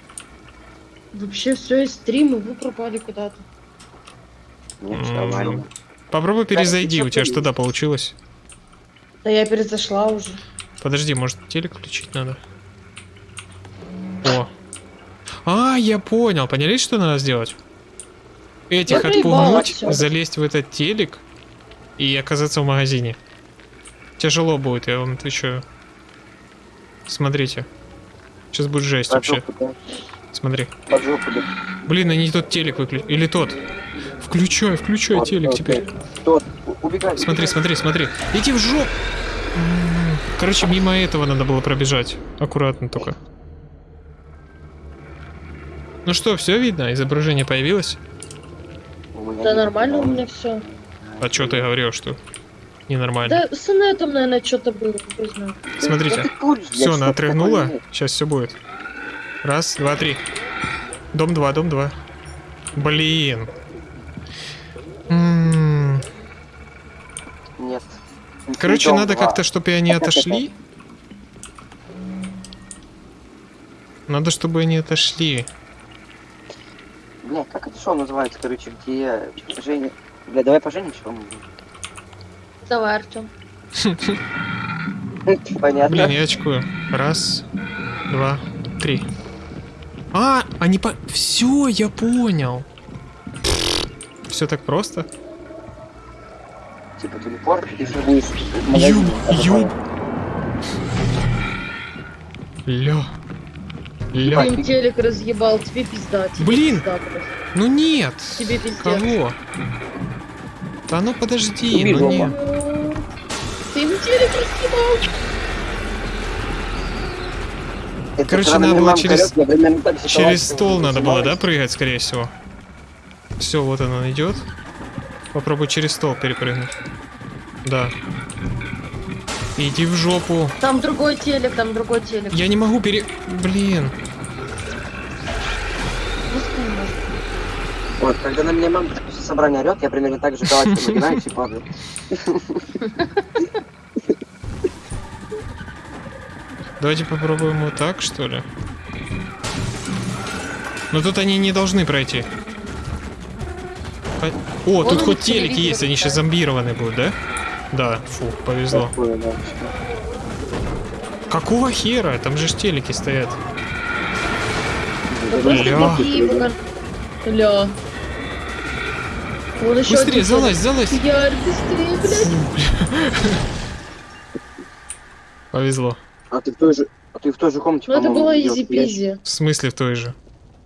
S2: Вообще все из стрима, вы пропали куда-то.
S4: Нет,
S1: М,
S4: нормально.
S1: Попробуй
S4: Да,
S1: перезайди, у тебя что то получилось?
S2: Да я перезашла уже.
S1: Подожди, может телек включить надо? О. А, я понял. Поняли, что надо сделать? Этих
S2: Я
S1: отпугнуть, залезть в этот телек и оказаться в магазине. Тяжело будет, я вам отвечаю. Смотрите. Сейчас будет жесть вообще.
S4: Жопу.
S1: Смотри.
S4: Под жопу, да.
S1: Блин, они тот телек выключили. Или тот. Включай, включай
S4: Вот,
S1: телек
S4: вот,
S1: теперь.
S4: Тот, убегай.
S1: Смотри,
S4: убегай.
S1: смотри, смотри. Иди в жоп. М, Короче, мимо этого надо было пробежать. Аккуратно только. Ну что, все видно? Изображение появилось?
S2: Да нормально у меня все.
S1: А что ты говорил, что ненормально?
S2: Да с инетом, наверное, что-то было,
S1: Смотрите.
S4: куришь, блядь,
S1: Все, она отрыгнула. Сейчас все будет. Раз, два, три. Дом 2, дом 2. Блин. М,
S4: Нет.
S1: Короче,
S4: Дом
S1: надо
S4: два.
S1: как-то, чтобы они отошли. Надо, чтобы они отошли.
S4: Бля, как это шоу называется, короче, где Женя... Бля, давай поженимся, по-моему.
S2: Давай, Артем. [laughs]
S4: Понятно.
S1: Блин, я очкую. Раз, два, три. А, они по... Все, я понял. Все так просто?
S4: Типа телепорт, и ты будешь в магазине,
S1: Ёб,
S4: а потом-
S1: ёб. Ля. Ля.
S2: Им телек разъебал, тебе пизда. Тебе
S1: Блин.
S2: пизда просто.
S1: Ну нет.
S2: Тебе пиздец.
S1: Кого? Да ну подожди,
S3: Убей
S1: ну нет.
S2: Ты им телек разъебал.
S4: Это
S1: Короче, надо было через-
S4: же
S1: Через стол надо было, да, прыгать, скорее всего? Все, вот он идет. Попробуй через стол перепрыгнуть. Да. Иди в жопу.
S2: Там другой телек, там другой телек.
S1: Я не могу пере... Блин.
S4: Вот, когда на меня мамка после собрания орет, я примерно так же [laughs] галактику и падаю. [laughs]
S1: Давайте попробуем вот так, что ли. Но тут они не должны пройти. По- О,
S2: Вон
S1: тут хоть телеки есть, они сейчас
S2: ставят.
S1: зомбированы будут, да? Да, фу, повезло.
S4: Такое, да.
S1: Какого хера? Там же ж телеки стоят.
S2: Да Ля. Вон еще
S1: Быстрее, залазь, залазь.
S2: Ярь, быстрее, блядь. [laughs]
S1: Повезло.
S4: А ты в той же, а ты в той же комнате,
S2: Ну это было изи-пизи.
S1: В смысле в той же?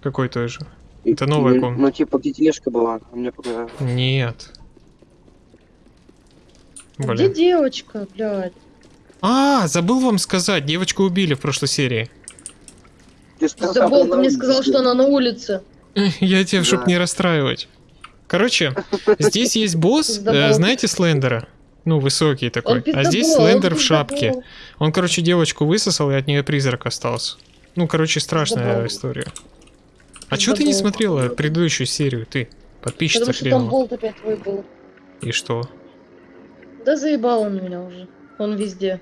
S1: Какой той же?
S4: я-
S1: Это новая
S4: ну,
S1: комната.
S4: Ну, типа, где тележка была, а мне показалось.
S1: Нет.
S2: Где
S1: Блин.
S2: девочка, блядь?
S1: А, забыл вам сказать, девочку убили в прошлой серии.
S4: Ты сказал,
S2: Забыл, ты мне сказал, что она на улице. [laughs]
S1: Я тебе, чтоб
S4: Да.
S1: не расстраивать. Короче, [laughs] здесь есть босс, э, знаете Слендера? Ну, высокий такой.
S2: Он
S1: А здесь Слендер в шапке.
S2: пиздобол.
S1: Он, короче, девочку высосал, и от нее призрак остался. Ну, короче, страшная
S2: Пиздобол.
S1: история. А чё ты не смотрела предыдущую серию, ты? Подписчица
S2: Потому что там болт опять твой был.
S1: И что?
S2: Да заебал он меня уже. Он везде.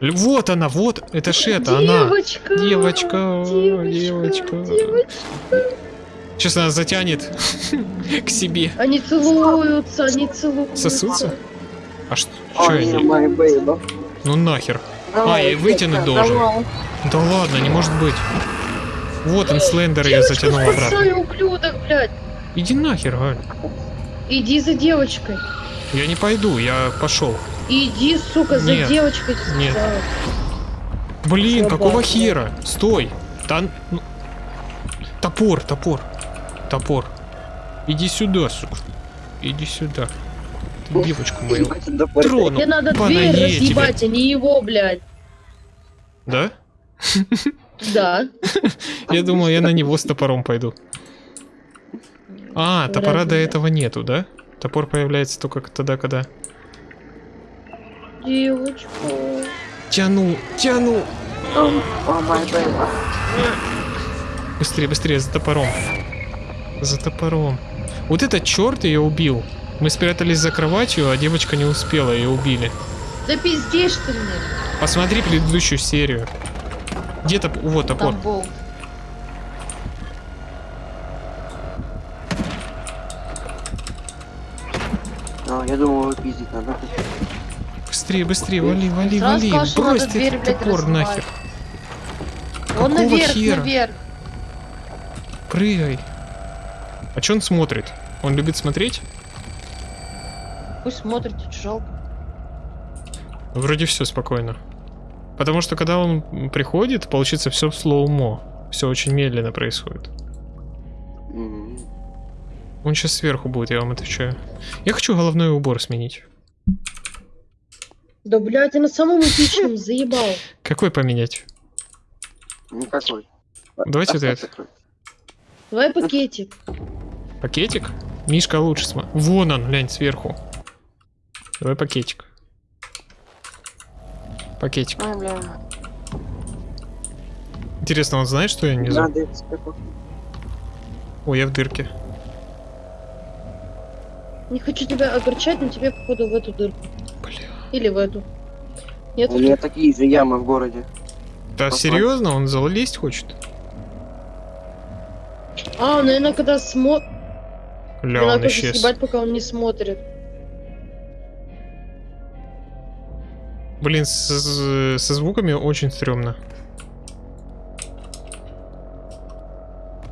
S1: Вот она, вот, это ж это, она.
S2: Девочка!
S1: Девочка, девочка.
S2: девочка.
S1: Сейчас она затянет [laughs] к себе.
S2: Они целуются, они целуются.
S1: Сосутся? А что?
S4: My baby.
S1: Ну нахер.
S4: Давай,
S1: А, и вытянуть должен.
S4: давай.
S1: Да ладно, не может быть. Вот он, Слендер ее
S2: Девочку
S1: затянул обратно.
S2: ублюдок, блядь.
S1: Иди нахер, Галь.
S2: Иди за девочкой.
S1: Я не пойду, я пошел.
S2: Иди, сука, за
S1: Нет,
S2: девочкой.
S1: нет.
S2: сказала.
S1: Блин,
S2: Собака.
S1: какого хера? Стой. Да, ну- Топор, топор. Топор. Иди сюда, сука. Иди сюда. Девочку мою тронул.
S2: Тебе надо дверь разъебать, а не его, блядь.
S1: Да?
S2: Да.
S1: Я думал, я на него с топором пойду. А, топора до этого нету, да? Топор появляется только тогда, когда...
S2: Девочку.
S1: Тяну, тяну. Быстрее, быстрее, за топором. За топором. Вот этот черт ее убил. Мы спрятались за кроватью, а девочка не успела, ее убили.
S2: Да пиздишь ты мне.
S1: Посмотри предыдущую серию. Где топ... Вот топор.
S2: Там болт.
S4: А, я думал, его пиздить надо.
S1: Быстрее, быстрее, вали, вали,
S2: Сразу
S1: вали.
S2: сказал,
S1: Брось ты
S2: дверь,
S1: этот
S2: блядь,
S1: топор
S2: разрывать.
S1: нахер.
S2: Он
S1: Какого
S2: наверх,
S1: хера?
S2: наверх.
S1: Прыгай. А че он смотрит? Он любит смотреть?
S2: Пусть смотрит, чуть жалко.
S1: Вроде все спокойно. Потому что когда он приходит, получится все слоумо. Все очень медленно происходит. Он сейчас сверху будет, я вам отвечаю. Я хочу головной убор сменить.
S2: Да, блядь, я на самом эпичном [laughs] заебал.
S1: Какой поменять?
S4: Никакой.
S1: Давайте вот этот.
S2: Давай пакетик.
S1: Пакетик? Мишка лучше сма... Вон он, глянь, сверху. Давай пакетик. Пакетик.
S4: Ай, бля.
S1: Интересно, он знает, что я
S4: это спрятать.
S1: Ой, я в дырке.
S2: Не хочу тебя огорчать, но тебе, походу, в эту дырку.
S1: Бля.
S2: Или в эту. Нет,
S4: У меня такие же ямы в городе.
S1: Да
S4: Ага.
S1: серьезно? Он залезть хочет?
S2: А, наверное, когда смотрит...
S1: Ля, он исчез.
S2: съебать, пока он не смотрит.
S1: Блин, со звуками очень стрёмно.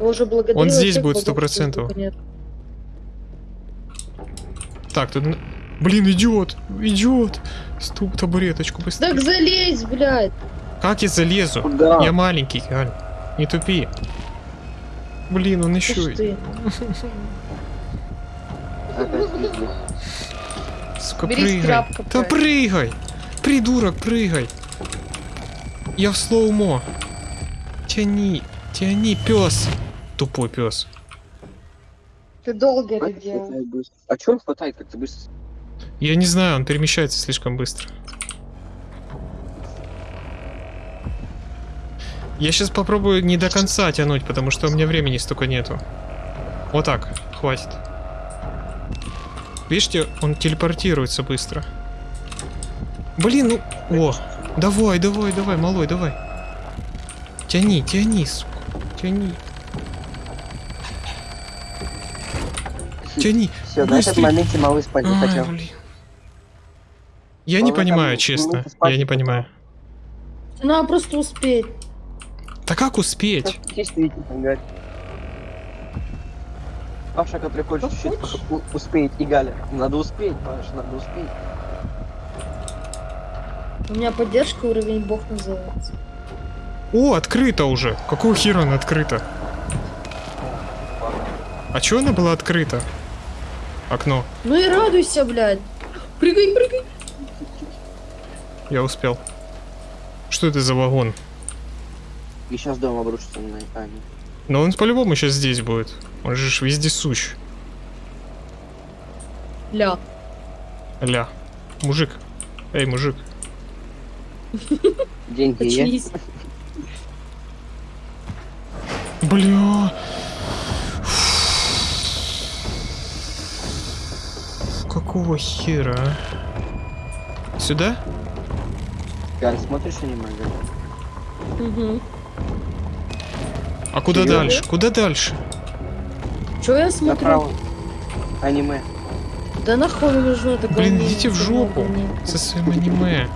S2: Уже
S1: Он здесь будет
S2: богов, что
S1: 100%.
S2: звука нет.
S1: Так, тут... Блин, идиот! Идиот! Ступ табуреточку быстрее.
S2: Так залезь, блядь.
S1: Как я залезу?
S5: Куда?
S1: Я маленький, Галь. Не тупи. Блин, он еще... [laughs] Сука,
S2: Бери
S1: прыгай.
S2: тряпка,
S1: Да прыгай! Придурок, прыгай! Я в слоумо. Тяни, тяни, пес. Тупой пес.
S2: Ты долго это делал.
S5: А чё он хватает как-то быстро?
S1: Я не знаю, он перемещается слишком быстро. Я сейчас попробую не до конца тянуть, потому что у меня времени столько нету. Вот так, хватит. Видите, он телепортируется быстро. Блин, ну... О, давай, давай, давай, малой, давай. Тяни, тяни, сука, тяни. Тяни.
S5: Все, на этом моменте малый спать не хотел.
S1: блин. Я не
S5: Он там
S1: понимаю, честно. Я не
S5: не
S1: понимаю.
S2: Надо просто успеть.
S1: Да как успеть?
S5: Паша, который хочет чуть-чуть успеть, и Галя. Надо успеть, Паша, надо успеть.
S2: У меня поддержка уровень бог называется.
S1: О, открыто уже. Какого хера она открыта? А чё она была открыта? Окно.
S2: Ну и радуйся, блядь. Прыгай, прыгай.
S1: Я успел. Что это за вагон?
S5: И сейчас дом обрушится на Ани.
S1: Но он по-любому сейчас здесь будет. Он же ж везде сущ.
S2: Ля.
S1: Ля. Мужик. Эй, мужик.
S5: Деньги есть?
S1: Бля. Какого хера, а? Сюда?
S5: Галь, смотришь аниме?
S2: Угу.
S1: А куда
S5: Серьёзно?
S1: дальше? Куда дальше?
S2: Че я смотрю?
S5: Направо. Аниме.
S2: Да нахуй мне нужно это
S1: Блин, идите в жопу. Со своим аниме.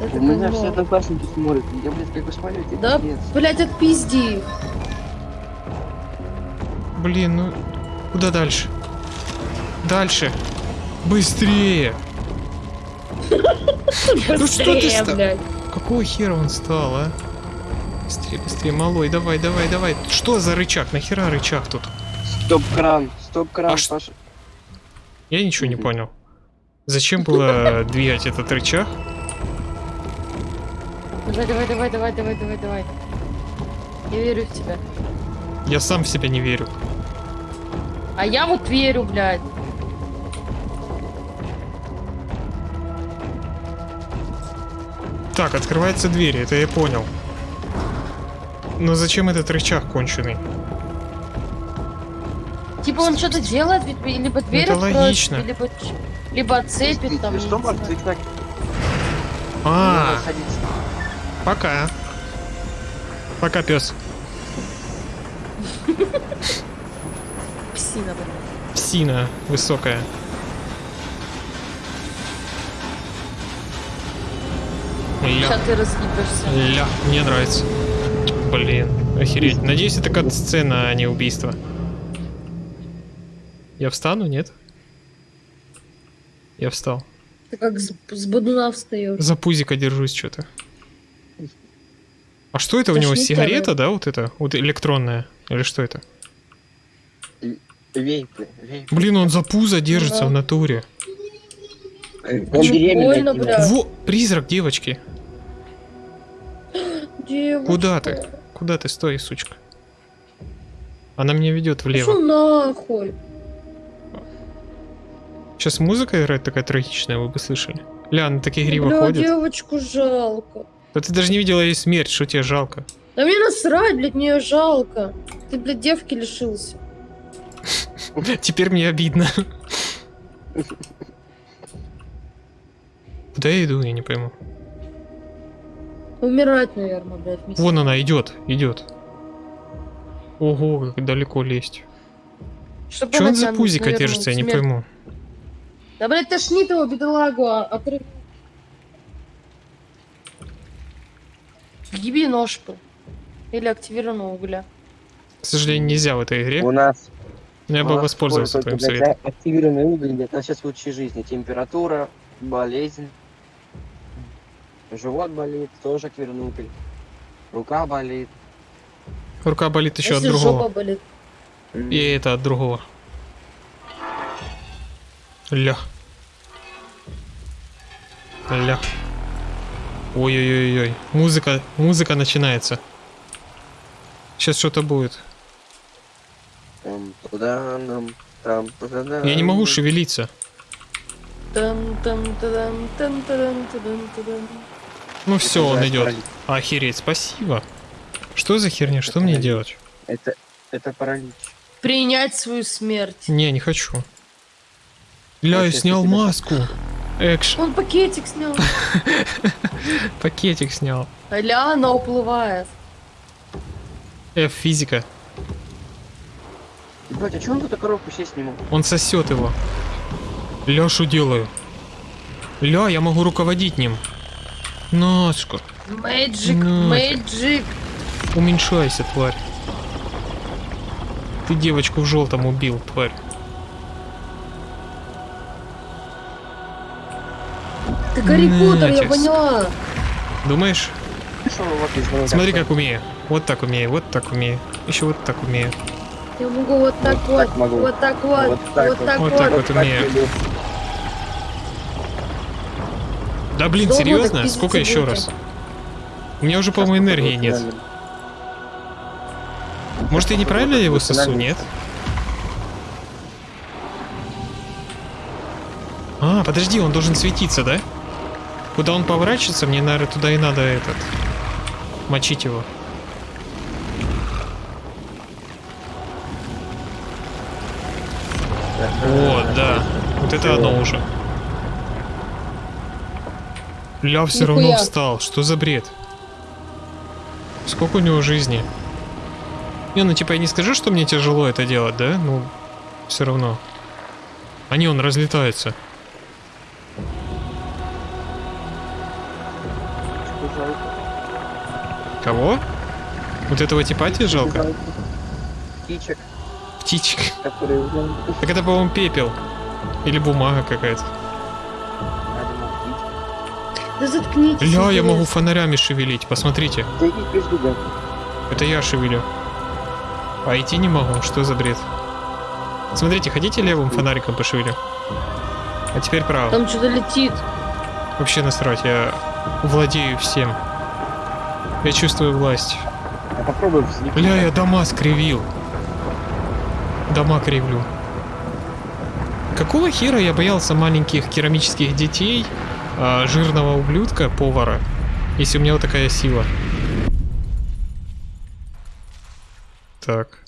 S2: Это
S5: У меня все одноклассники смотрят. Я, блядь, как посмотрю, это
S2: Да,
S5: пиздец.
S2: блядь, отпизди.
S1: Блин, ну куда дальше? Дальше. Быстрее. [laughs] Ну что ты
S2: Быстрее,
S1: ста-
S2: блядь.
S1: Какого хера он стал, а? Быстрее, быстрее, малой, давай, давай, давай. Что за рычаг? Нахера рычаг тут?
S5: Стоп-кран, стоп-кран,
S1: А
S5: Паша.
S1: Я ничего не понял. Зачем было [laughs] двигать этот рычаг?
S2: Давай, давай, давай, давай, давай, давай, давай. Я верю в тебя.
S1: Я сам в себя не верю.
S2: А я вот верю, блядь.
S1: Так, открывается дверь, это я понял. Но зачем этот рычаг конченый?
S2: Типа он что-то делает, ведь либо дверь
S1: Это
S2: откроет,
S1: логично.
S2: либо, либо отцепит там.
S5: Что так?
S1: А,
S5: садиться.
S1: Пока. Пока, пес.
S2: Псина, блядь.
S1: Псина высокая. Ля.
S2: Сейчас ты разъебешься.
S1: Ля, мне нравится. Блин, охереть. Надеюсь, это кат-сцена, а не убийство. Я встану, нет? Я встал.
S2: Ты как с, с бодуна встаешь.
S1: За пузика держусь что-то. А что это у него? Сигарета, да, вот это? Вот электронная? Или что это?
S5: Вейпы, вейпы.
S1: Блин, он за пузо держится
S2: Да.
S1: в натуре.
S5: Он беременный.
S1: Во, призрак девочки.
S2: Девочка.
S1: Куда ты? Куда ты? Стой, сучка. Она меня ведет
S2: Пошел
S1: влево.
S2: нахуй.
S1: Сейчас музыка играет такая трагичная, вы бы слышали. Ля, она так игриво
S2: Бля,
S1: ходит.
S2: девочку жалко.
S1: Да ты даже не видела ей смерть, что тебе жалко.
S2: Да мне насрать, блядь, мне её жалко. Ты, блядь, девки лишился. [laughs]
S1: Теперь мне обидно. [laughs] Куда я иду, я не пойму.
S2: Умирать, наверное, блядь. вместе.
S1: Вон она идет, идет. Ого, как далеко лезть.
S2: Она
S1: он за пузика держится, я не пойму.
S2: Да, блядь, тошнит его, бедолагу, а Гиби ножку. Или активированного угля.
S1: К сожалению, нельзя в этой игре.
S4: У нас
S1: Но я бы воспользовался твоим советом.
S4: Активированный уголь, это сейчас лучшей жизни. Температура, болезнь, живот болит, тоже активированный уголь. Рука болит.
S1: Рука болит еще от
S2: Если
S1: другого.
S2: жопа болит.
S1: И это от другого. Ля. Ля. Ой-ой-ой-ой. Музыка, музыка начинается. Сейчас что-то будет. Я не могу шевелиться. Ну все, он идет. Охереть, спасибо. Что за херня? Что
S4: Это
S1: мне
S4: паралич.
S1: делать?
S4: Это, это паралич.
S2: Принять свою смерть.
S1: Не, не хочу. Ля, я снял маску. Экш,
S2: Он пакетик снял. [laughs]
S1: пакетик снял.
S2: Аля, она уплывает.
S1: F, физика.
S4: Ебать, а чё он эту коробку сесть не мог?
S1: Он сосет его. Что делаю? Ля, я могу руководить ним. Ножка,
S2: Мэджик, мэджик.
S1: уменьшайся, тварь. Ты девочку в желтом убил, тварь.
S2: Ты Гарри Поттер, я поняла.
S1: Думаешь? Смотри, как умею. Вот так умею, вот так умею. Еще вот так умею.
S2: Я могу вот так
S4: Вот
S2: вот,
S4: так могу.
S2: вот так вот,
S4: Вот так
S2: вот
S4: вот.
S2: так
S1: Вот
S2: вот.
S1: так вот умею. Да блин, серьезно? Сколько еще раз? У меня уже, по-моему, энергии нет. Может, я неправильно его сосу, нет? А, подожди, он должен светиться, да? Куда он поворачивается, мне, наверное, туда и надо этот... Мочить его. Вот, да. Вот это оно уже. Ля все равно встал. Что за бред? Сколько у него жизни? Не, ну типа я не скажу, что мне тяжело это делать, да? Ну, все равно. Они он разлетаются. Кого? Вот этого типа тебе жалко?
S4: Птичек,
S1: Птичек.
S4: которые...
S1: Так это, по-моему, пепел. Или бумага какая-то.
S2: Да заткнитесь.
S1: Ля, я
S2: интересно.
S1: могу фонарями шевелить, посмотрите. Это я шевелю. А идти не могу, что за бред? Смотрите, хотите левым фонариком пошевелю? А теперь правым.
S2: Там что-то летит.
S1: Вообще насрать, я владею всем. Я чувствую власть.
S4: А попробуй взлететь.
S1: Бля, я дома скривил. Дома кривлю. Какого хера я боялся маленьких керамических детей, а, жирного ублюдка, повара, если у меня вот такая сила? Так.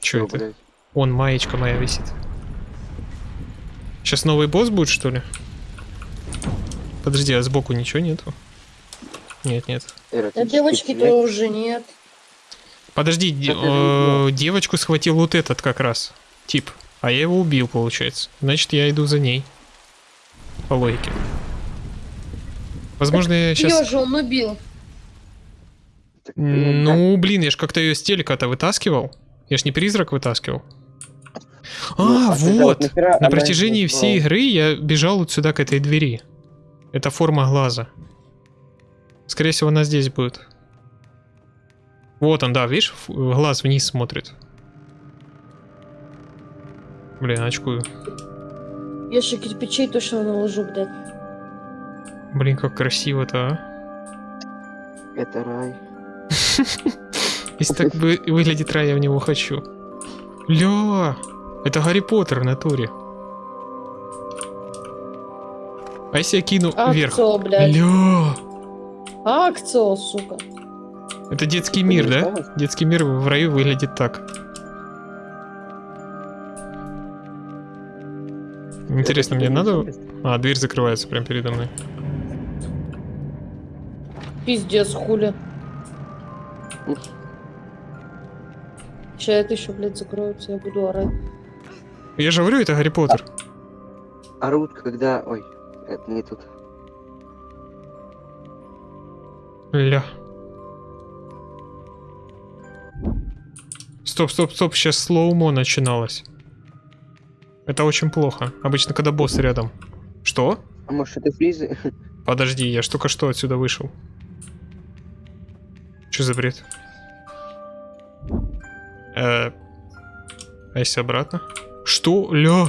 S1: Чё, это?
S4: блядь?
S1: Он, маечка моя висит. Сейчас новый босс будет, что ли? Подожди, а сбоку ничего нету? Нет, нет.
S2: А девочки-то уже нет.
S1: Подожди, э, девочку схватил вот этот как раз. Тип. А я его убил, получается. Значит, я иду за ней. По логике. Возможно, я
S2: Ее
S1: сейчас...
S2: же он убил.
S4: Так,
S1: Ну, блин, я ж как-то ее с телека-то вытаскивал. Я ж не призрак вытаскивал.
S4: Ну,
S1: А,
S4: а тогда
S1: вот.
S4: нахера
S1: На протяжении всей игры я бежал вот сюда, к этой двери. Это форма глаза. Скорее всего, она здесь будет. Вот он, да, видишь, глаз вниз смотрит. Блин, очкую.
S2: Я еще кирпичей точно наложу, блядь.
S1: Блин, как красиво-то, а.
S4: Это рай. [laughs]
S1: Если так вы- выглядит рай, я в него хочу. Ля, это Гарри Поттер в натуре. А если я кину вверх?
S2: Акцо, блядь.
S1: Ля,
S2: Акцо, сука.
S1: это детский
S4: Ты
S1: мир, да?
S4: знаешь?
S1: Детский мир в раю выглядит так. Интересно,
S4: Это
S1: мне надо... А, дверь закрывается прямо передо мной.
S2: Пиздец, хули. чат еще, блядь, закроется, я буду орать.
S1: Я же говорю, это Гарри Поттер.
S4: Орут, когда... Ой, это не тут.
S1: Ля. Стоп, стоп, стоп, сейчас слоумо начиналось. Это очень плохо. Обычно, когда босс рядом. Что?
S4: А может это фризы? [laughs]
S1: Подожди, я ж только что отсюда вышел. Что за бред? Э, а если обратно? Что? Ля.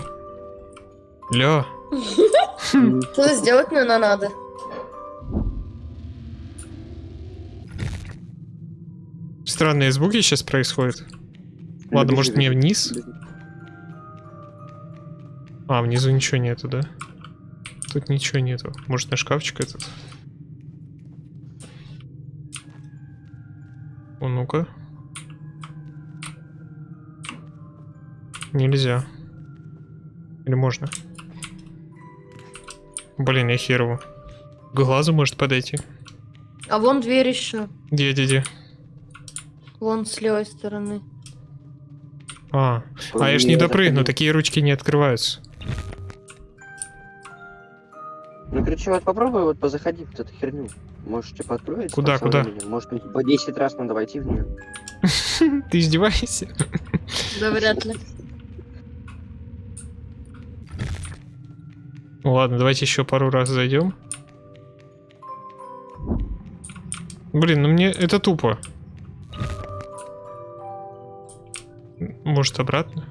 S1: Ля. [laughs]
S2: Что сделать, наверное, надо.
S1: Странные звуки сейчас происходят. Ладно, может мне вниз? А, внизу ничего нету, да? Тут ничего нету. Может на шкафчик этот? О, ну-ка. Нельзя. Или можно? Блин, я хер его. К глазу может подойти.
S2: А вон дверь еще.
S1: Где, где, где?
S2: Вон с левой стороны.
S1: А, а я ж не допрыгну, такие ручки не открываются.
S4: Ну, короче, вот попробуй вот позаходи в эту херню. Может, типа откроется.
S1: Куда, куда?
S4: Может, по 10 раз надо войти в нее. [laughs]
S1: Ты издеваешься?
S2: Да вряд ли.
S1: Ну ладно, давайте еще пару раз зайдем. Блин, ну мне это тупо. Может обратно?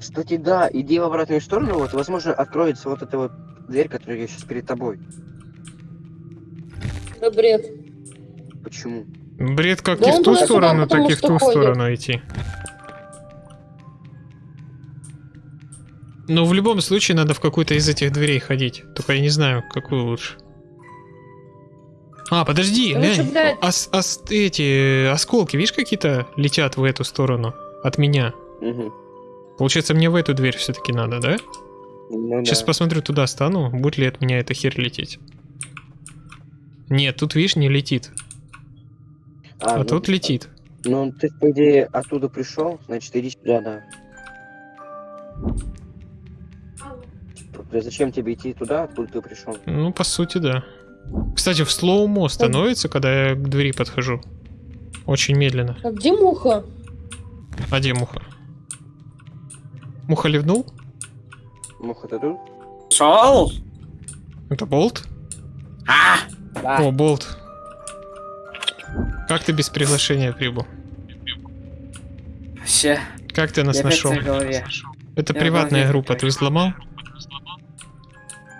S4: Кстати, да, иди в обратную сторону, вот, возможно, откроется вот эта вот дверь, которая сейчас перед тобой.
S2: Да бред.
S4: Почему?
S1: Бред как
S2: Да
S1: и в ту сторону, так и в ту
S2: ходит.
S1: сторону идти. Но в любом случае надо в какую-то из этих дверей ходить. Только я не знаю, какую лучше. А, подожди,
S2: Лучше,
S1: глянь.
S2: блядь.
S1: ос- ос- эти осколки, видишь, какие-то летят в эту сторону от меня.
S4: Угу.
S1: Получается, мне в эту дверь все-таки надо, да?
S4: Ну,
S1: Сейчас
S4: да.
S1: посмотрю туда стану, будет ли от меня эта херь лететь. Нет, тут, видишь, не летит. А,
S4: ну,
S1: тут летит.
S4: Ну, ты, по идее, оттуда пришел, значит, иди сюда, да. Зачем тебе идти туда, откуда ты пришел?
S1: Ну, по сути, да. Кстати, в слоумо становится, когда я к двери подхожу. Очень медленно.
S2: А где муха?
S1: А где муха? Муха ливнул?
S4: Муха, ты тут?
S6: Шел?
S1: Это болт?
S6: А! Да.
S1: О, болт. Как ты без приглашения прибыл?
S6: Вообще,
S1: Как ты нас
S6: я
S1: нашел? Это
S6: я
S1: приватная группа, ты взломал?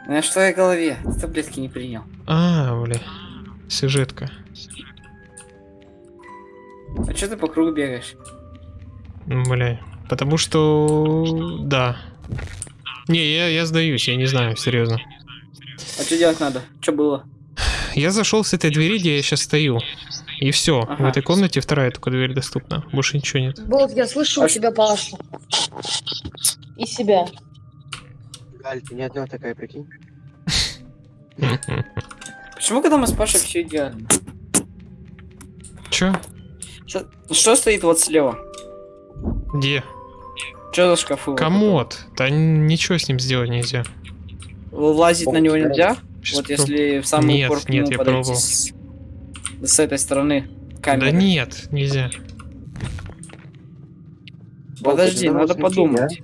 S6: Ну что я в голове? Ты таблетки не принял.
S1: А, бля. Сюжетка.
S6: А что ты по кругу бегаешь?
S1: Бля. Потому что... Да. Не, я, я сдаюсь, я не знаю, серьезно.
S6: А что делать надо? Что было?
S1: Я зашел с этой двери, где я сейчас стою. И все. В
S6: Ага.
S1: этой комнате вторая только дверь доступна. Больше ничего нет.
S2: Болт, я слышу
S6: А
S2: у тебя Пашу. И себя.
S4: Галь, ты не одна такая, прикинь. [laughs]
S6: Почему когда мы с Пашей все идеально?
S1: Чё?
S6: Что, что стоит вот слева?
S1: Где?
S6: Что за шкафы? вот
S1: Комод. Да н- ничего с ним сделать нельзя.
S6: Лазить на него нельзя?
S1: Щас
S6: вот если в самый
S1: Нет,
S6: упор к
S1: нет,
S6: нему
S1: я пробовал.
S6: с... с этой стороны камеры.
S1: Да нет, нельзя.
S6: Подожди,
S4: Болт,
S6: надо подумать.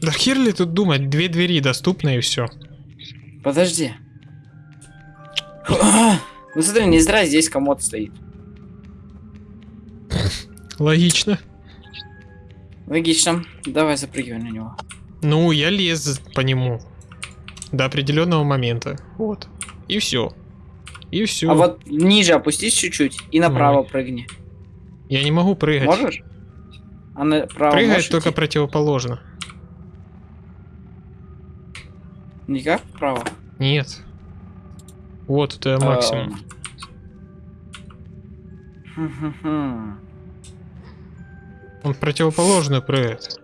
S1: Да хер ли тут думать, две двери доступны и все.
S6: Подожди. [coughs] Ну смотри, не зря здесь комод стоит.
S1: Логично.
S6: Логично. Давай запрыгивай на него.
S1: Ну, я лез по нему. До определенного момента. Вот. И все. И все.
S6: А вот ниже опустись чуть-чуть и направо
S1: Ой.
S6: прыгни.
S1: Я не могу прыгать.
S6: Можешь? А направо
S1: Прыгать
S6: можешь
S1: только
S6: идти?
S1: противоположно.
S6: Никак вправо?
S1: Нет. Вот это максимум.
S6: Эм. Хм-хм-хм.
S1: Он противоположную прыгает.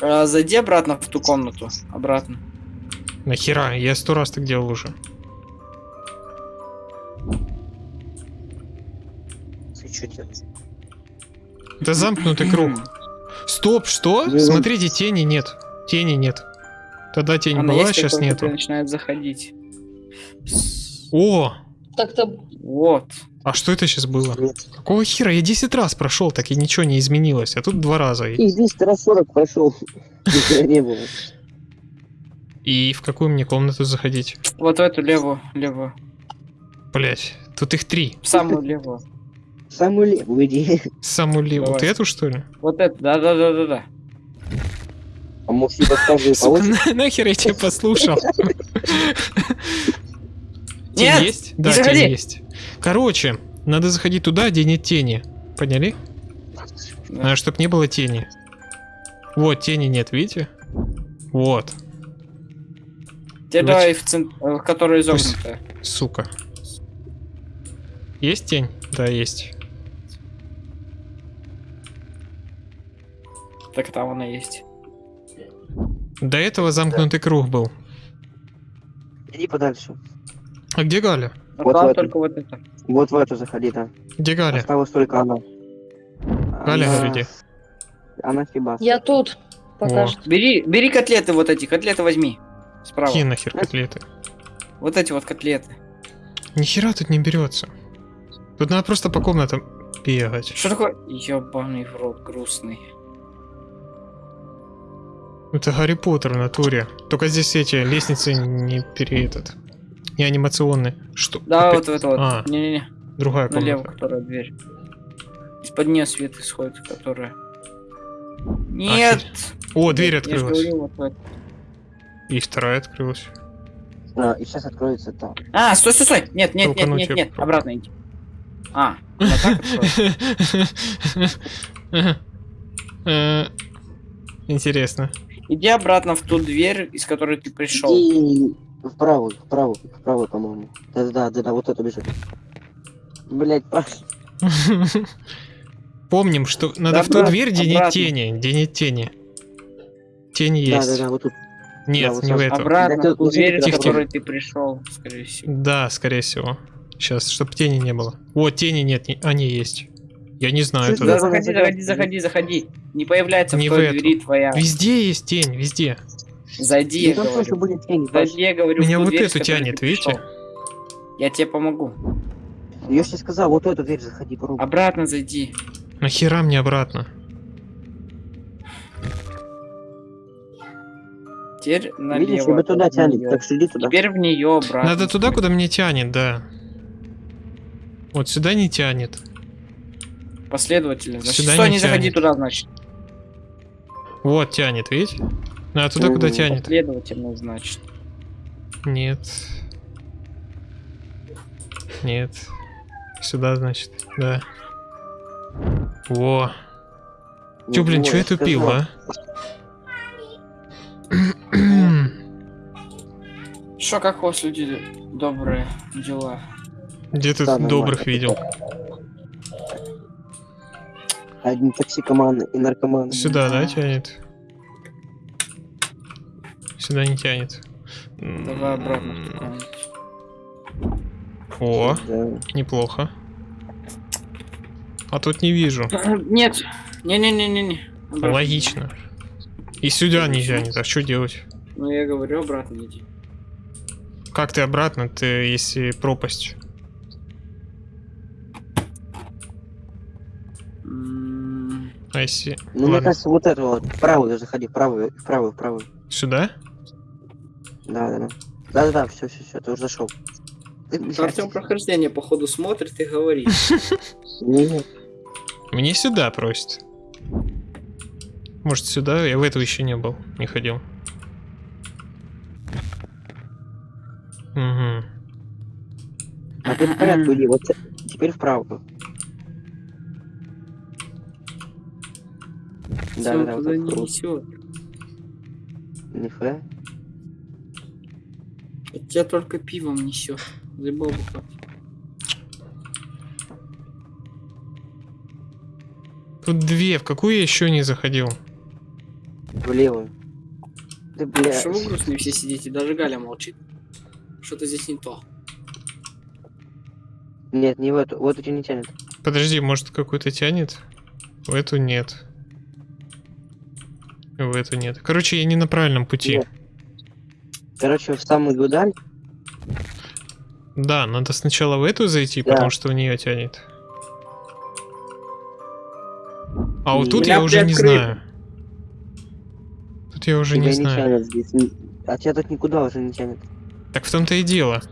S6: А, Зайди обратно в ту комнату. Обратно.
S1: Нахера? Я сто раз так делал уже.
S4: Ты что делаешь?
S1: Это замкнутый круг. Стоп, что? Смотрите, тени нет. Тени нет. Тогда тень
S6: Она
S1: была, сейчас нету.
S6: начинает заходить.
S1: О,
S2: Так-то
S6: Вот.
S1: а что это сейчас было?
S4: Нет.
S1: Какого хера? Я 10 раз прошел, так и ничего не изменилось. А тут два раза. И-
S4: И здесь раз 40 прошел. [laughs] Не было.
S1: И в какую мне комнату заходить?
S6: Вот в эту левую, левую.
S1: Блять, тут их три.
S6: В самую левую.
S4: Самую левую иди.
S1: Самую левую. Вот эту, что ли?
S6: Вот это, да-да-да-да-да.
S4: А может, получит?
S1: на- нахер я тебя послушал? [laughs] Тень
S6: Нет,
S1: есть?
S6: не
S1: Да,
S6: заходи.
S1: тень есть. Короче, надо заходить туда, где нет тени. Поняли?
S6: Да.
S1: Надо, чтобы не было тени. Вот, тени нет, видите? Вот,
S6: Теперь
S1: Давайте.
S6: давай в центр, которая
S1: Пусть-
S6: изогнутая.
S1: сука. Есть тень? Да, есть.
S6: Так там она есть.
S1: До этого замкнутый круг был.
S4: Иди подальше.
S1: А где Галя?
S4: Вот в эту.
S6: только вот это.
S4: Вот в эту заходи, да.
S1: Где Галя?
S4: Осталась только она.
S1: Галя,
S4: Она-
S1: где?
S4: Она фиба.
S2: я тут. Пока что.
S6: Бери, бери котлеты вот эти, котлеты возьми. Справа.
S1: Какие нахер котлеты?
S6: Вот эти вот котлеты.
S1: Нихера тут не берется. Тут надо просто по комнатам бегать.
S6: Что такое? Ёбаный в рот, грустный.
S1: Это Гарри Поттер в натуре. Только здесь эти лестницы не пере этот. Не анимационные. Что?
S6: Да,
S1: Опять
S6: вот это вот.
S1: А.
S6: Не-не-не.
S1: Другая
S6: Налево,
S1: комната.
S6: которая дверь. Из-под нее свет исходит, которая. Нет!
S1: О, дверь открылась.
S6: говорил, вот.
S1: И вторая открылась.
S4: А, и сейчас откроется там.
S6: А, стой, стой, стой! Нет, нет, нет, нет, нет,
S1: попробую.
S6: обратно иди. А, [laughs]
S1: Интересно.
S6: Иди обратно в ту дверь, из которой ты пришел.
S4: Вправо, вправо, вправо, по-моему. Да-да, да-да, вот это бежит. Блять, Паш. [laughs]
S1: Помним, что надо
S6: Да,
S1: в ту дверь, где нет тени. Где нет тени. Тени есть.
S4: Да-да-да, вот тут.
S1: Нет,
S4: Да,
S1: не в эту.
S6: Обратно
S4: Да
S6: в ту
S4: ты-
S6: дверь,
S1: Тихо,
S6: которой ты пришел, скорее всего.
S1: Да, скорее всего. Сейчас, чтобы тени не было. Вот, тени нет, не- они есть. Я не знаю.
S6: Да,
S4: за-
S6: заходи, заходи, заходи, заходи. Не появляется в
S1: в
S6: той двери твоя.
S1: Везде есть тень, везде.
S6: Зайди, я
S4: Ну тоже
S6: говорю.
S4: будет тень, Паш.
S6: Зайди, я говорю,
S1: Меня вот
S6: дверь,
S1: эту тянет, видите?
S6: Я тебе помогу.
S4: Я же тебе сказал, вот эту дверь заходи, попробуй.
S6: Обратно зайди.
S1: Нахера мне обратно?
S6: Теперь налево.
S4: Видишь, тебя туда
S6: в
S4: тянет, так что иди туда.
S6: Теперь в нее обратно.
S1: Надо туда, куда мне тянет, да. Вот сюда не тянет.
S6: Последовательно. Значит,
S1: Сюда
S6: стой,
S1: не
S6: не заходи
S1: тянет.
S6: туда, значит.
S1: Вот тянет, видите? Надо туда, куда тянет.
S6: Последовательно, значит.
S1: Нет. Нет. Сюда, значит, да. Во. Чё, блин, чё я тупил, а?
S6: Что, как у вас люди добрые дела?
S1: Где ты
S4: Да,
S1: добрых видел?
S4: Одни токсикоманы и наркоманы.
S1: Сюда, да,
S6: Да.
S1: тянет? Сюда не тянет.
S6: Давай обратно.
S1: О,
S4: Да.
S1: неплохо. А тут не вижу. [clears throat]
S6: Нет. Не-не-не-не-не. Обратно.
S1: Логично. И сюда не тянет, а что делать?
S6: Ну, я говорю, обратно иди.
S1: Как ты обратно, ты если пропасть? А если...
S4: Ну, мне
S1: Ладно.
S4: кажется, вот это вот. Вправо заходи, вправо, вправо, вправо.
S1: Сюда?
S4: Да, да, да. Да, да, да, все, все, все, ты уже зашел.
S6: Артем прохождение, походу, смотрит и говорит. [laughs]
S4: не, не.
S1: Мне сюда просит. Может сюда? Я в эту еще не был, не ходил. Угу.
S4: А ты в порядку иди, вот те- теперь вправо. Да,
S6: Всё,
S4: да, да, вот
S6: туда
S4: так
S6: не
S4: круто.
S6: несет.
S4: Нифига.
S6: От тебя только пивом несет. Заебал бухать.
S1: Тут две, в какую я еще не заходил?
S4: В левую. Да, блядь.
S6: Что вы грустные все сидите? Даже Галя молчит. Что-то здесь не то.
S4: Нет, не в эту. Вот эти не тянет.
S1: Подожди, может какую-то тянет? В эту нет. В эту нет. Короче, я не на правильном пути.
S4: Нет. Короче, в самую даль.
S1: Да, надо сначала в эту зайти,
S4: Да.
S1: потому что в нее тянет. А вот тут
S6: Меня
S1: я уже не знаю. Тут я уже
S4: тебя
S1: не
S4: не
S1: знаю.
S4: тянет здесь. А тебя тут никуда уже не тянет.
S1: Так в том-то и дело.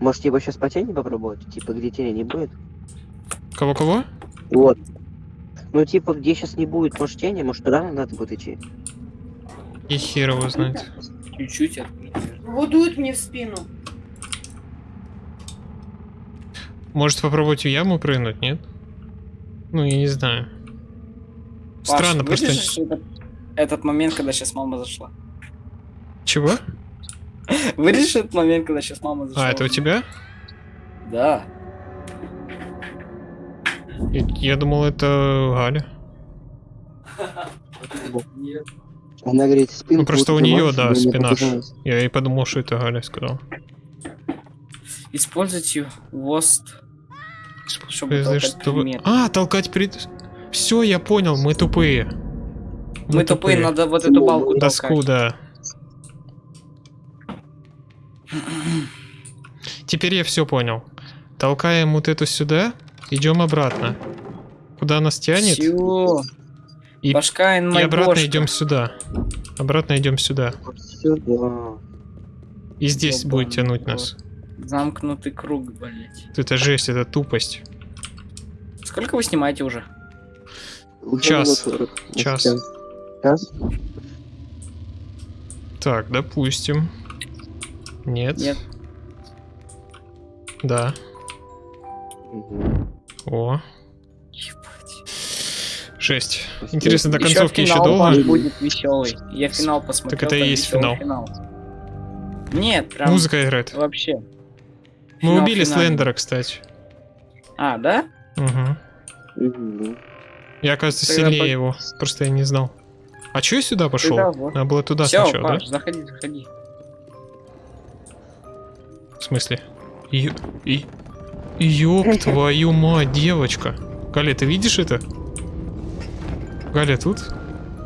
S4: Может, типа сейчас по тени попробовать? Типа, где тени не будет?
S1: Кого-кого?
S4: Вот. Ну, типа, где сейчас не будет, может, тени, может, туда надо будет идти.
S1: И хер его знает.
S6: Чуть-чуть открыть.
S2: Вот дует мне в спину.
S1: Может попробовать в яму прыгнуть, нет? Ну, я не знаю.
S6: Паш,
S1: Странно, просто...
S6: этот, этот момент, когда сейчас мама зашла.
S1: Чего? [laughs]
S6: Вырежешь этот момент, когда сейчас мама зашла.
S1: А, это у тебя?
S6: Да.
S1: Я думал, это Галя.
S6: Нет.
S4: Она говорит, спину.
S1: Ну, просто у нее, да, спина. Я и подумал, что это Галя сказал.
S6: Используйте ВОСТ. Чтобы толкать
S1: что вы-
S6: предметы.
S1: А, толкать пред... Все, я понял, мы тупые.
S6: Мы тупые, надо вот эту
S4: Ну,
S6: балку
S1: Доску,
S6: толкать.
S1: да. [clears throat] Теперь я все понял. Толкаем вот эту сюда, идем обратно. Куда нас тянет?
S6: Всё.
S1: И-
S6: Башка
S1: И обратно идем сюда. Обратно идем сюда.
S4: Сюда.
S1: И здесь
S6: Ёбаный
S1: будет тянуть нас.
S6: Замкнутый круг, блять.
S1: Это жесть, это тупость.
S6: Сколько вы снимаете уже?
S4: Уже
S1: Час.
S4: минут 40.
S1: Час.
S4: Час?
S1: Так, допустим. Нет.
S6: Нет.
S1: Да.
S4: Мгм.
S1: О.
S6: Ебать.
S1: Жесть. Интересно, до концовки еще
S6: финал,
S1: долго?
S6: Паш, будет веселый. Я финал посмотрел.
S1: это и есть
S6: веселый
S1: финал.
S6: Нет, прям
S1: Музыка играет.
S6: вообще.
S1: Мы
S6: Финал
S1: убили
S6: финальный.
S1: Слендера, кстати.
S6: А, да?
S1: Угу. Я, оказывается,
S6: Тогда
S1: сильнее
S6: по-
S1: его. Просто я не знал. А чё я сюда пошел?
S6: Тогда вот.
S1: Надо было туда
S6: Все,
S1: сначала,
S6: Паш, заходи, заходи.
S1: да? В смысле? Ё... И... Ёб [laughs] твою мать, девочка. Галя, ты видишь это? Галя тут?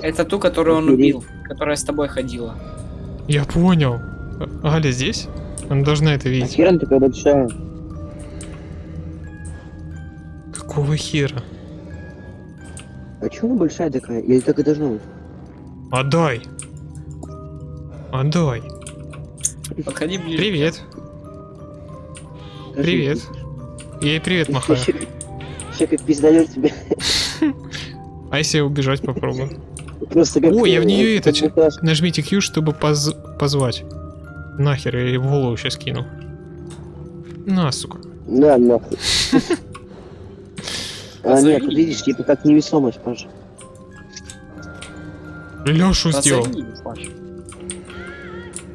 S6: Это ту, которую он убил, которая с тобой ходила.
S1: Я понял. А- Галя здесь? Она должна это
S4: А
S1: видеть.
S4: хер она такая большая?
S1: Какого хера?
S4: А чё она большая такая? Или так и должно быть?
S1: Отдай. Отдай.
S6: Подходи ближе.
S1: Привет. Привет. Я ей привет махаю.
S4: Сейчас как пиздалет тебе. [laughs]
S1: А если я убежать попробую?
S4: Просто как...
S1: О, я в нее это... Нажмите Q, чтобы поз- позвать. Нахер, я ей в голову сейчас кину. На, сука.
S4: Да, нахуй. [laughs] А, нет, тут видишь, типа как невесомость, Паша.
S1: Лешу сделал.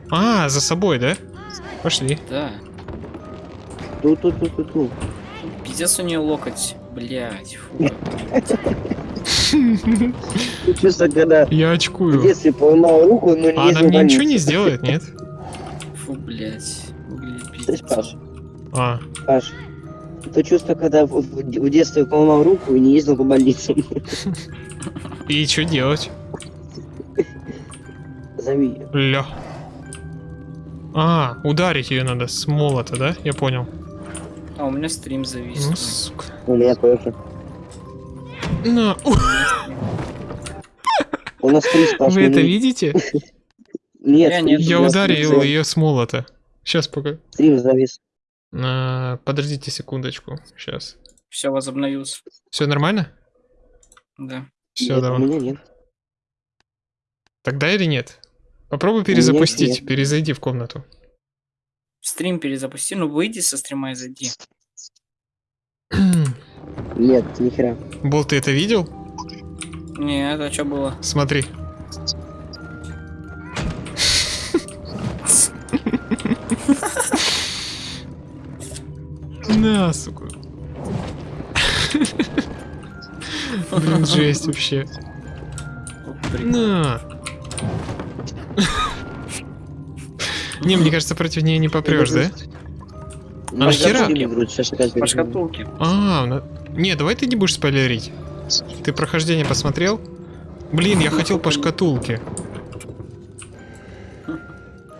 S1: А, за собой, да? Пошли.
S6: Да.
S4: Тут, тут, тут, тут, тут.
S6: Пиздец у нее локоть. Блять, фу.
S4: Чувство, когда
S1: Я
S4: в
S1: очкую.
S4: детстве поломал руку, но не
S1: А она мне ничего не сделает, нет?
S6: Фу, блять.
S4: Слышь. Паш,
S1: А,
S4: Паш, это чувство, когда в, в- детстве поломал руку и не ездил по больницам.
S1: и что делать?
S4: Зови.
S1: Ля. А, ударить ее надо с молота, да? Я понял.
S6: А у меня стрим завис.
S1: Ну, сука.
S4: У меня тоже.
S1: На. У,
S4: У нас три [laughs] Паш,
S1: Вы это видите? [laughs]
S4: Нет,
S6: Я
S4: стрим-
S6: нет,
S1: Я ударил
S4: стрим-
S1: ее с молота. Сейчас пока.
S4: Стрим завис.
S1: А, подождите секундочку. Сейчас.
S6: Все, возобновился.
S1: Все нормально?
S6: Да.
S1: Все,
S4: Нет, У
S1: давай.
S4: меня нет.
S1: Тогда или нет? Попробуй
S4: Нет,
S1: перезапустить.
S4: нет.
S1: Перезайди в комнату.
S6: Стрим перезапусти, ну выйди со стрима и зайди. [clears throat]
S4: Нет, нихера.
S1: Бол, ты это видел?
S6: Не, это что было?
S1: Смотри. На, сука. Блин, жесть вообще. На. Не, мне кажется, против нее не попрешь, да? А нахера?
S6: По шкатулке.
S1: А, не, давай ты не будешь спойлерить. Ты прохождение посмотрел? Блин, я хотел по шкатулке.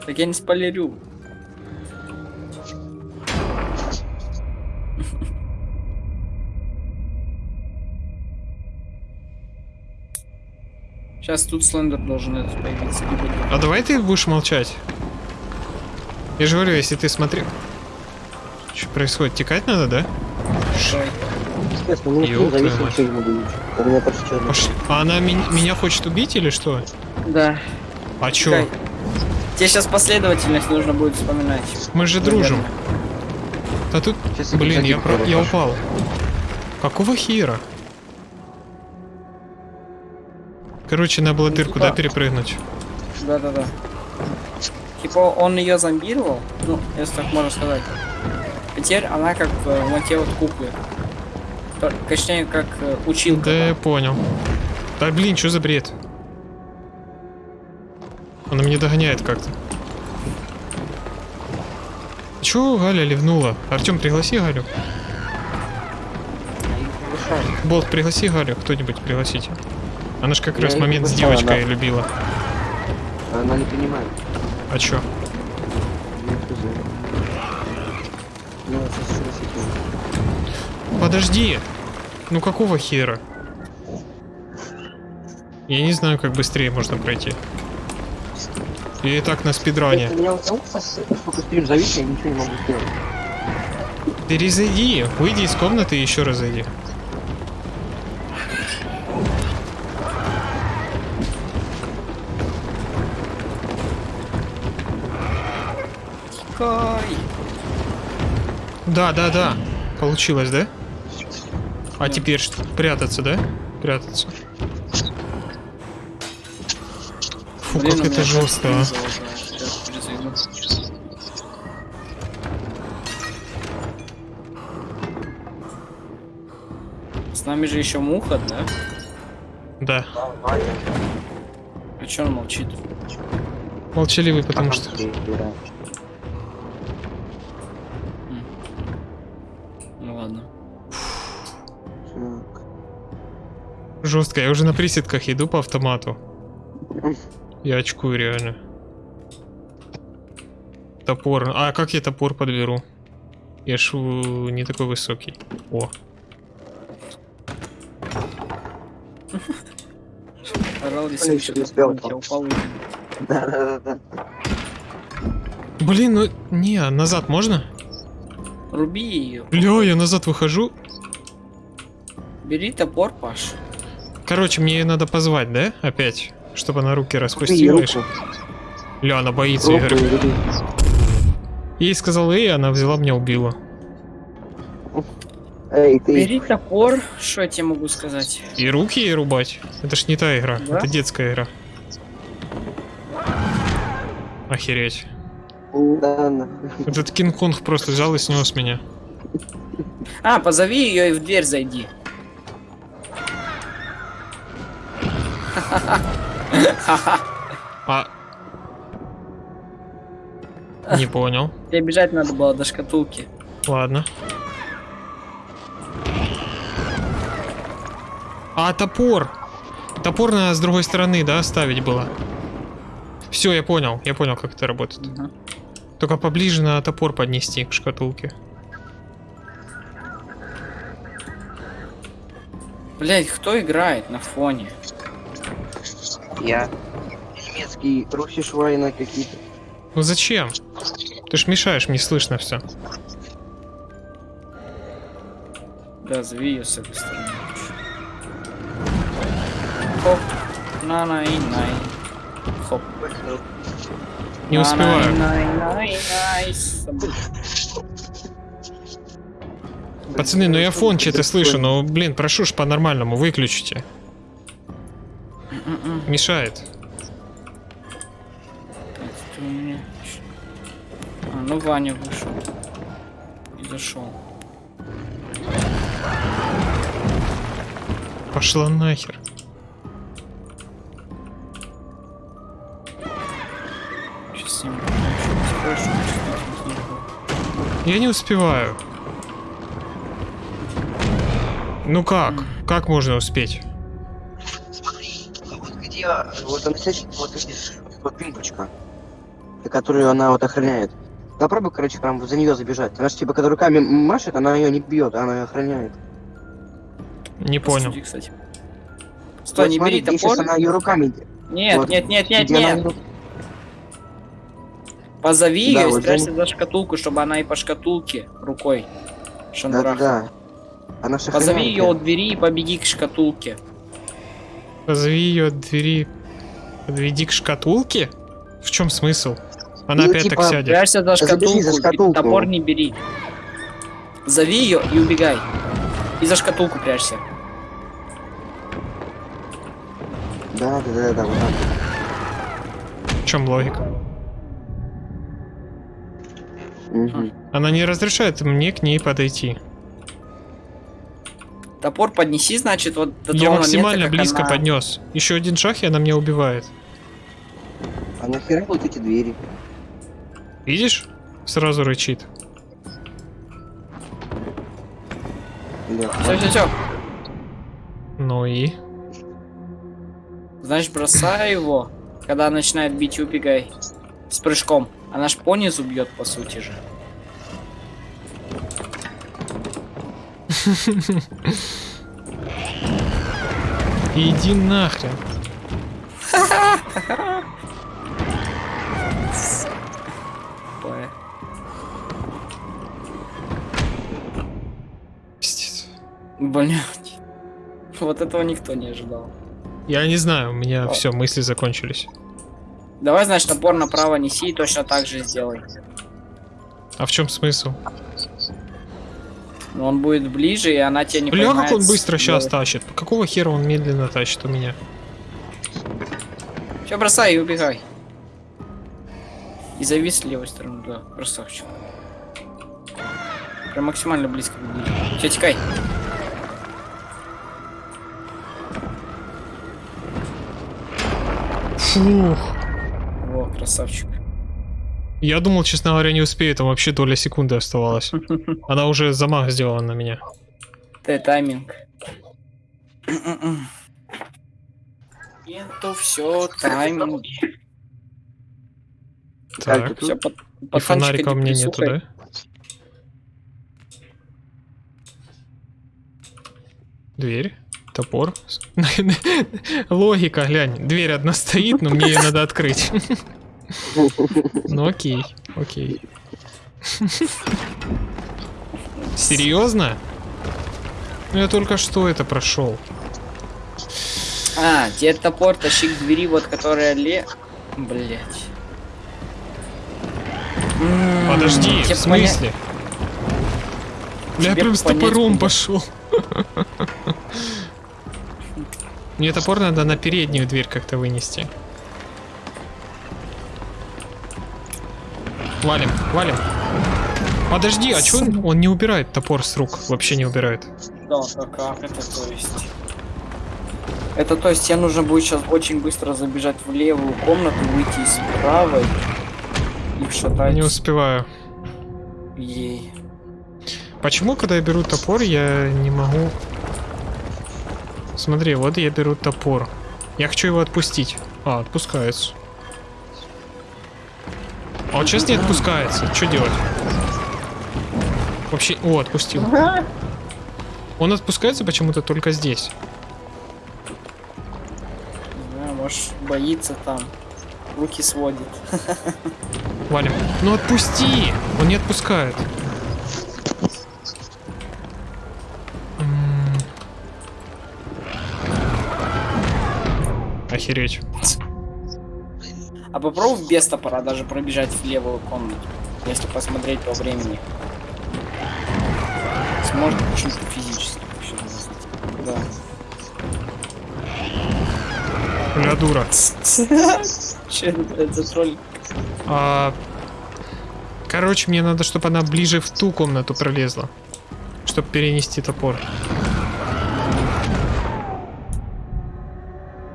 S6: Так я не спойлерю. Сейчас тут Слендер должен появиться.
S1: А давай ты будешь молчать. Я же говорю, если ты смотрел... Что происходит? Текать надо, да?
S3: Честно, ну, зависит. У меня почти черный.
S1: А она меня, меня хочет убить или что?
S6: Да.
S1: А чё?
S6: Тебе сейчас последовательность нужно будет вспоминать.
S1: Мы же дружим. Да тут...
S3: Сейчас
S1: Блин, я, про- я упал. Какого хера? Короче, надо было дырку,
S6: типа-
S1: да, перепрыгнуть?
S6: Да-да-да. Типа он ее зомбировал, ну, если так можно сказать. Теперь она как э, в те вот куклы. То- Точнее, как э, училка.
S1: Да, я понял. Да блин, что за бред? Она меня догоняет как-то. Чё Галя ливнула? Артем, пригласи Галю. Болт, пригласи Галю, кто-нибудь пригласите. Она ж как
S3: Я
S1: раз момент с девочкой
S3: да.
S1: любила.
S3: Она не понимает.
S1: А чё? Подожди! Ну какого хера? Я не знаю, как быстрее можно пройти. Я и так на спидране. Перезайди, выйди из комнаты и еще раз зайди.
S6: Кай.
S1: Да, да, да. Получилось, да? А теперь что? Прятаться, да? Прятаться. Фу,
S6: Блин,
S1: как это жестко, а.
S6: С нами же еще муха, да?
S1: Да.
S6: А че он молчит?
S1: Молчаливый, потому что... Жестко. Я уже на приседках иду по автомату. Я очкую реально. Топор. А как я топор подберу? Я ж у, не такой высокий. О.
S6: Орал я упал.
S3: Да, да, да, да.
S1: Блин, ну... Не, назад можно?
S6: Руби ее.
S1: Бля, я назад выхожу.
S6: Бери топор, Паш.
S1: Короче, мне ее надо позвать, да? Опять. Чтобы она руки распустила. и Ля, она боится игры.
S3: и.
S1: Ей сказал эй, она взяла меня убила.
S3: Эй, ты.
S6: Бери топор. Что я тебе могу сказать?
S1: И руки ей рубать. Это ж не та игра,
S6: Да?
S1: это детская игра. Охереть.
S3: Да.
S1: Этот Кинг-Конг просто взял и снес меня.
S6: А, позови ее и в дверь зайди.
S1: А... Не понял.
S6: Тебе бежать надо было до шкатулки.
S1: Ладно. А, топор! Топор надо с другой стороны, да, ставить было? Все, я понял. Я понял, как это работает.
S6: Мгм.
S1: Только поближе на топор поднести к шкатулке.
S6: Блять, кто играет на фоне?
S3: Я. Немецкий русиш война какие-то.
S1: Ну зачем? Ты ж мешаешь, мне слышно все.
S6: Да, зови ее с этой стороны. Хоп. на най най Хоп.
S1: Не успеваю.
S6: На-най-най-най.
S1: Пацаны, ну я фон что-то слышу, но, блин, прошу ж по-нормальному, выключите. Мешает.
S6: У меня А, ну Ваня вышел. И зашел.
S1: Пошла нахер.
S6: Сейчас с ним спрошу.
S1: Я не успеваю. Ну как? Как можно успеть?
S4: Вот где, вот он сядет, вот видишь, вот пимпочка, которую она вот охраняет. Попробуй, короче, прям за нее забежать. Она же типа, когда руками машет, она ее не бьет, она ее охраняет.
S1: Не понял.
S6: Посуди, кстати. Стой,
S4: Вот
S6: не
S4: смотри,
S6: бери топор.
S4: она ее руками.
S6: Нет,
S4: вот,
S6: нет, нет, нет,
S4: она
S6: нет.
S4: её-
S6: Позови
S4: Да,
S6: ее и
S4: вот
S6: спрячься
S4: за-
S6: за шкатулку, чтобы она и по шкатулке рукой
S4: Да, да, да. Она
S6: Позови ее от двери и побеги к шкатулке.
S1: Позови ее от двери. Подведи к шкатулке? В чем смысл? Она
S4: Ну,
S1: опять
S4: типа,
S1: так сядет.
S6: Прячься за шкатулку,
S4: за шкатулку.
S6: топор не бери. Зови ее и убегай. И за шкатулку прячься.
S4: Да, да, да, да, вот так.
S1: В чем логика?
S4: Мгм.
S1: Она не разрешает мне к ней подойти.
S6: Топор поднеси, значит, вот до
S1: Я максимально
S6: момента,
S1: близко
S6: она-
S1: поднес. Еще один шаг, и она меня убивает.
S4: А нахера вот эти двери?
S1: Видишь? Сразу рычит.
S6: Все, все, все.
S1: Ну и?
S6: Значит, бросай его. Когда начинает бить, убегай. С прыжком. Она ж по низу бьет, по сути же. [laughs]
S1: Иди нахрен.
S6: Блядь. Вот этого никто не ожидал.
S1: Я не знаю, у меня все, мысли закончились.
S6: Давай, значит, топор направо неси и точно так же сделай.
S1: А в чем смысл?
S6: Но он будет ближе, и она тебя не
S1: Бля, как
S6: поймает
S1: он
S6: с
S1: быстро сейчас тащит. Какого хера он медленно тащит у меня?
S6: Все, бросай и убегай. И завис с левой стороны, да, красавчик. Прям максимально близко подбери. Все, текай.
S1: Фух.
S6: Во, красавчик.
S1: Я думал, честно говоря, не успею, там вообще доля секунды оставалась. [laughs] Она уже замах сделала на меня.
S6: Ты тайминг. Это все тайминги.
S1: Так.
S6: Все, под,
S1: И фонарика у меня нету, да? Дверь, топор. [laughs] Логика, глянь. Дверь одна стоит, но мне ее надо открыть. [laughs] Ну окей, окей. Серьезно? Ну я только что это прошел.
S6: А, теперь топор тащи к двери, вот которая ле... Блять.
S1: Подожди, в смысле? Я прям с топором пошел. Мне топор надо на переднюю дверь как-то вынести. Валим, валим. Подожди, а чё он, он не убирает топор с рук? Вообще не убирает.
S6: Да, а как это то есть? Это то есть тебе нужно будет сейчас очень быстро забежать в левую комнату, выйти из правой и вшатать
S1: Не успеваю.
S6: ей.
S1: Почему, когда я беру топор, я не могу... Смотри, вот я беру топор. Я хочу его отпустить. А, отпускается. А вот сейчас не отпускается. Что делать? Вообще... О, отпустил. Он отпускается почему-то только здесь.
S6: Знаю, может боится там. Руки сводит.
S1: Валим. Ну отпусти! Он не отпускает. Охереть.
S6: А попробуй без топора даже пробежать в левую комнату. Если посмотреть по времени. Сможет чисто физически. Да.
S1: Бля, дура. [laughs]
S6: Че это, за тролль?
S1: А, Короче, мне надо, чтобы она ближе в ту комнату пролезла. Чтобы перенести топор.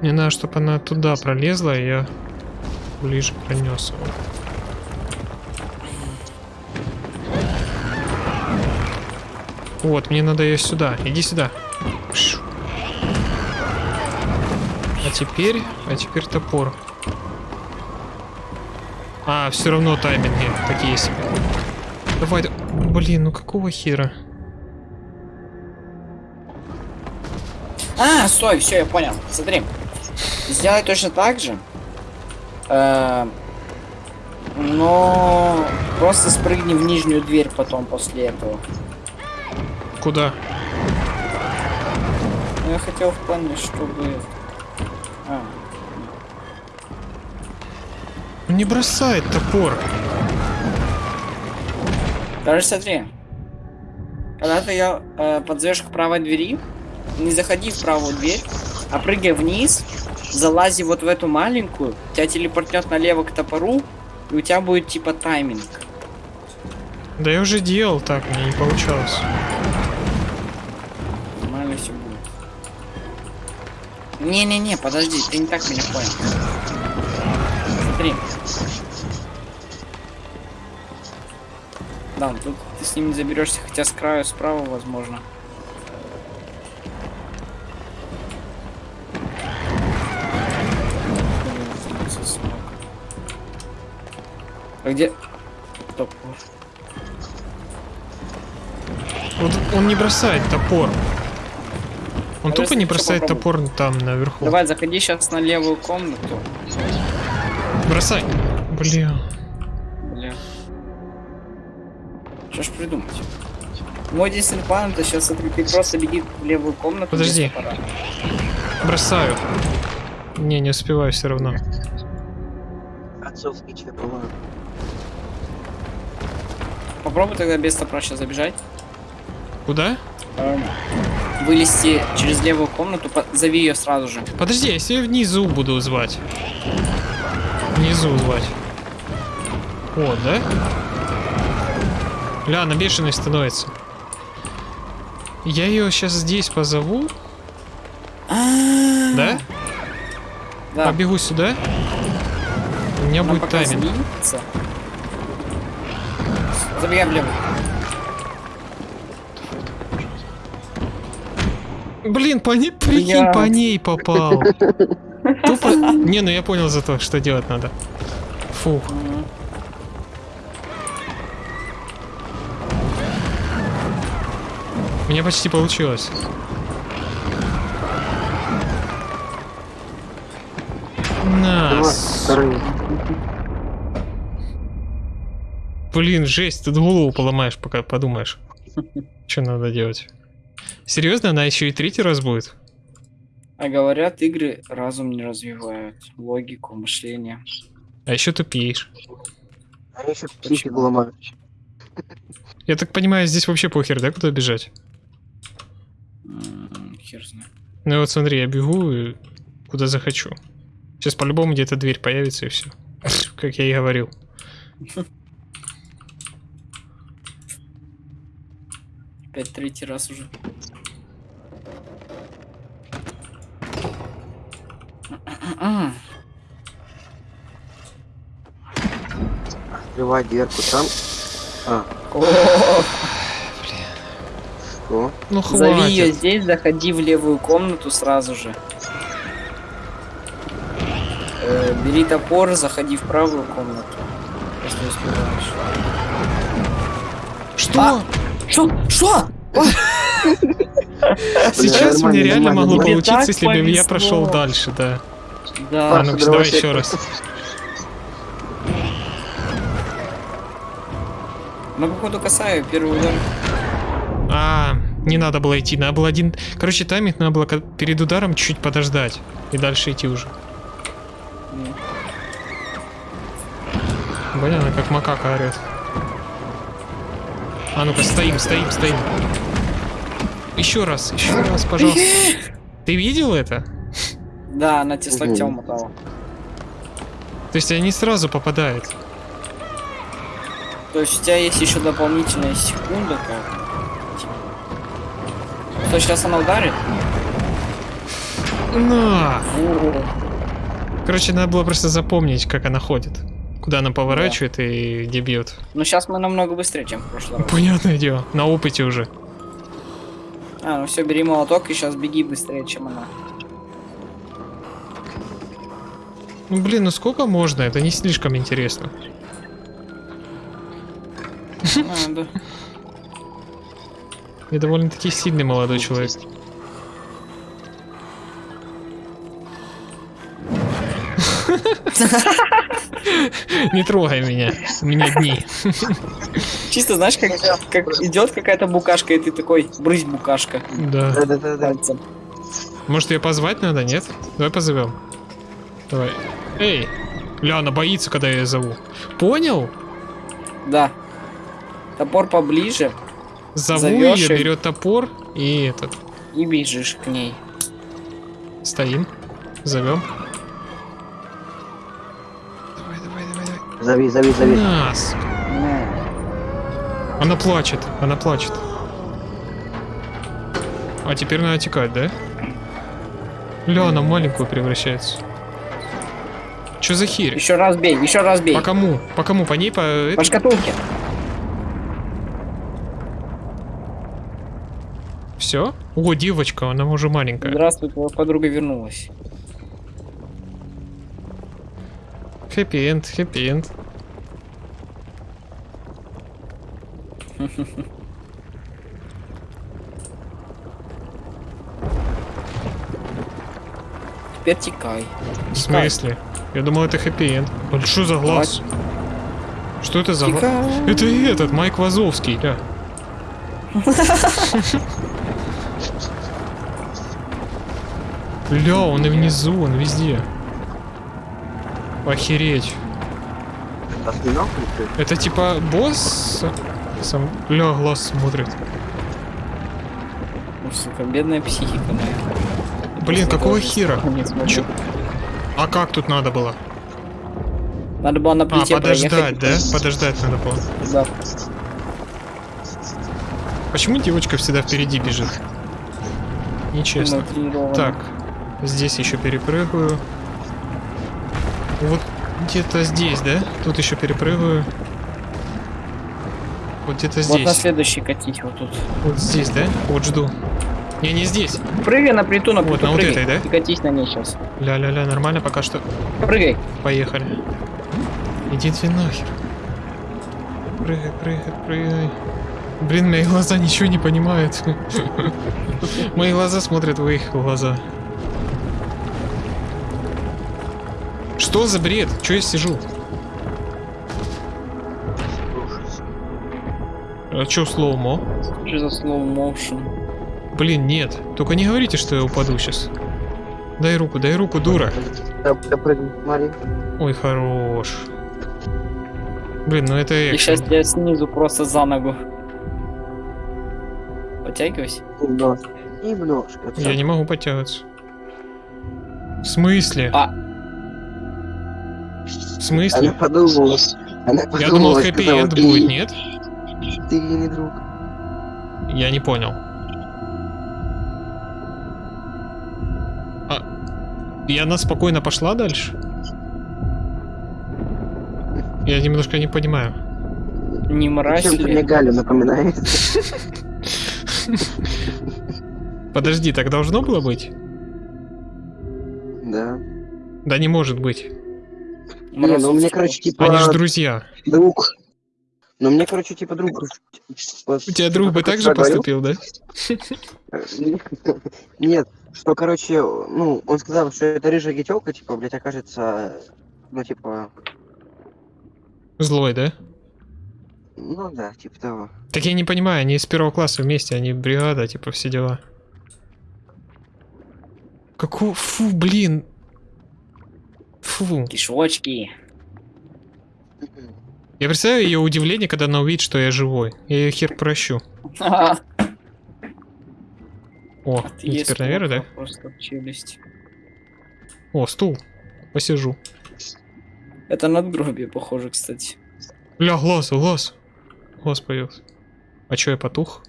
S1: Мне надо, чтобы она туда пролезла, и я ближе пронес его. Вот, мне надо ее сюда. Иди сюда. А теперь, а теперь топор. А, все равно тайминги такие себе. Давай, да- блин, ну какого хера?
S6: А, стой, все, я понял. Смотри. Сделай точно так же. Э, но просто спрыгни в нижнюю дверь потом после этого.
S1: Куда?
S6: Ну, я хотел в плане, чтобы... А,
S1: Ну Не бросает топор.
S6: Короче, смотри. Когда ты ее э, подзовешь к правой двери, не заходи в правую дверь, а прыгай вниз, залази вот в эту маленькую, тебя телепортнет налево к топору, и у тебя будет типа тайминг.
S1: Да я уже делал так, мне не получалось.
S6: Нормально все будет. Не-не-не, подожди, ты не так меня понял. Смотри. Да, тут ты с ним не заберешься, хотя с краю справа, возможно. А где? Топор.
S1: Вот он не бросает топор. Он
S6: Давай
S1: тупо не бросает топор там наверху.
S6: Давай, заходи сейчас на левую комнату.
S1: Бросай. Бля.
S6: Бля. Что ж придумать? Мой единственный план это сейчас ты просто беги в левую комнату.
S1: Подожди. Бросаю. Не, не успеваю все равно.
S4: Отцовский по-моему.
S6: Попробуй тогда без топора сейчас забежать.
S1: Куда?
S6: Эм, Вылезти через левую комнату, зови ее сразу же.
S1: Подожди, если я внизу буду звать. Внизу звать. О, да? Ля, она бешеной становится. Я ее сейчас здесь позову, да?
S6: Да.
S1: Побегу сюда. У меня
S6: Она
S1: будет тайминг.
S6: сбится. Забегай влево.
S1: Блин, по ней, прикинь, по ней попал. Тупо... Не, ну я понял зато, что делать надо. Фух.
S6: Мгм.
S1: У меня почти получилось. На. Блин, жесть, ты голову поломаешь, пока подумаешь. [laughs] Что надо делать? Серьезно, она еще и третий раз будет?
S6: А говорят, игры разум не развивают, логику, мышление.
S1: А еще тупеешь.
S4: А еще психику ломаю.
S1: Я так понимаю, здесь вообще похер, да, куда бежать?
S6: Хер знает.
S1: Ну вот смотри, я бегу и куда захочу. Сейчас по-любому где-то дверь появится и все. [laughs] Как я и говорил. [laughs]
S6: Опять третий раз уже.
S4: Открывай дверку там. А,
S6: О,
S4: что?
S1: Ну
S6: Зови ее
S1: хватит.
S6: здесь, заходи в левую комнату сразу же. Э, бери топор, заходи в правую комнату. Если успеваешь.
S1: Что?
S6: Что? Что?
S1: Сейчас мне реально могло получиться, если бы я прошел дальше, да. А
S6: Да.
S1: ну давай еще раз.
S6: Ну, походу, касаю первый удар.
S1: А, не надо было идти, надо было один... Короче, тайминг надо было перед ударом чуть подождать. И дальше идти уже. Блин, она как макака орет. А ну-ка, стоим, стоим, стоим. Еще раз, еще раз, пожалуйста. [laughs] Ты видел это?
S6: Да, она тебе с локтем мотала.
S1: То есть они сразу попадают.
S6: То есть у тебя есть еще дополнительная секунда, как. Что, сейчас она ударит?
S1: На!
S6: О,
S1: Короче, надо было просто запомнить, как она ходит. Куда она поворачивает и где бьет.
S6: Ну, сейчас мы намного быстрее, чем в прошлый раз.
S1: Понятное дело, на опыте уже.
S6: А, ну все, бери молоток и сейчас беги быстрее, чем она.
S1: Ну блин, ну сколько можно? Это не слишком интересно.
S6: А, да. [laughs]
S1: Я довольно-таки сильный молодой человек. [laughs] [laughs] Не трогай меня. У меня дни.
S6: Чисто знаешь, как, как идет какая-то букашка, и ты такой, брысь букашка
S1: Да.
S6: Пальцем.
S1: Может ее позвать надо, нет? Давай позовем. Давай. Эй! Ля, она боится, когда я ее зову. Понял?
S6: Да. Топор поближе
S1: Зову ее,
S6: и-
S1: берет топор и этот.
S6: и бежишь к ней.
S1: Стоим. Зовем.
S4: Зови, зови, зови.
S1: Нас. Она плачет, она плачет. А теперь надо текать, да? Ля, она маленькую превращается. Чё за херь?
S6: Еще раз бей, еще раз бей.
S1: По кому? По кому? По ней? По...
S6: По шкатулке.
S1: Все? О, девочка, она уже маленькая.
S6: Здравствуй, твоя подруга вернулась.
S1: Хэппи-энд, хэппи-энд.
S6: Теперь текай.
S1: В смысле? Я думал, это хэппи-энд. Блин, что за глаз? Что это за глаз? Это этот, Майк Вазовский, да. [laughs] Ля, он и внизу, он везде. Охереть.
S4: Что?
S1: Это типа босс? Сам... Ля, глаз смотрит.
S6: Ну, сука, бедная психика моя.
S1: Блин, какого хера? Чё? А как тут надо было?
S6: Надо было на
S1: А, подождать,
S6: проехать.
S1: да? Подождать надо было.
S6: Да.
S1: Почему девочка всегда впереди бежит? Нечестно. Так, здесь еще перепрыгаю. Вот где-то здесь, да? Тут еще перепрыгаю. Вот где-то
S6: Вот на
S1: здесь.
S6: следующий катить вот тут.
S1: Вот здесь, да? Вот жду. Не, не здесь.
S6: Прыгай на плиту, на
S1: Вот,
S6: плиту
S1: на вот этой, да?
S6: И катись на ней сейчас.
S1: Ля-ля-ля, нормально пока что.
S6: Прыгай.
S1: Поехали. Иди ты нахер. Прыгай, прыгай, прыгай. Блин, мои глаза ничего не понимают. [laughs] Мои глаза смотрят в их глаза. Что за бред? Че я сижу? А чё слоумо?
S6: Что за motion?
S1: Блин, нет. Только не говорите, что я упаду сейчас. Дай руку, дай руку, дура.
S4: Да, прыгни, смотри.
S1: Ой, хорош. Блин, ну это
S6: И
S1: экшен.
S6: сейчас тебя снизу просто за ногу. Подтягивайся.
S4: Немножко. Немножко.
S1: Я не могу подтягиваться. В смысле?
S6: А.
S1: В
S4: Она
S1: смысле?
S4: подумала. Она подумала,
S1: Я думал, хэппи-энд
S4: ты-
S1: будет, нет?
S4: Ты ей не друг.
S1: Я не понял. А, и она спокойно пошла дальше? Я немножко не понимаю.
S6: Не мразь
S4: мне
S6: ли?
S4: Галю напоминает.
S1: Подожди, так должно было быть?
S4: Да.
S1: Да не может быть.
S4: Не, ну мне, короче, типа,
S1: Они же друзья.
S4: друг. Ну мне, короче, типа друг.
S1: У тебя друг бы так же поступил, да? [laughs]
S4: Нет, что, короче, ну, он сказал, что это рыжая гетелка, типа, блядь, окажется, ну, типа,
S1: Злой, да?
S4: ну да, типа того.
S1: Так я не понимаю, они из первого класса вместе, они бригада, типа все дела. Какого? Фу, блин. Фу.
S6: Кишочки.
S1: Я представляю ее удивление, когда она увидит, что я живой. Я ее хер прощу.
S6: Ха-ха. [laughs]
S1: О,
S6: Ты
S1: и
S6: есть
S1: теперь наверх, да?
S6: Просто челюсть.
S1: О, стул. Посижу.
S6: Это надгробие, похоже, кстати.
S1: Ля, глаз, глаз. Глаз появился. А чё, я потух?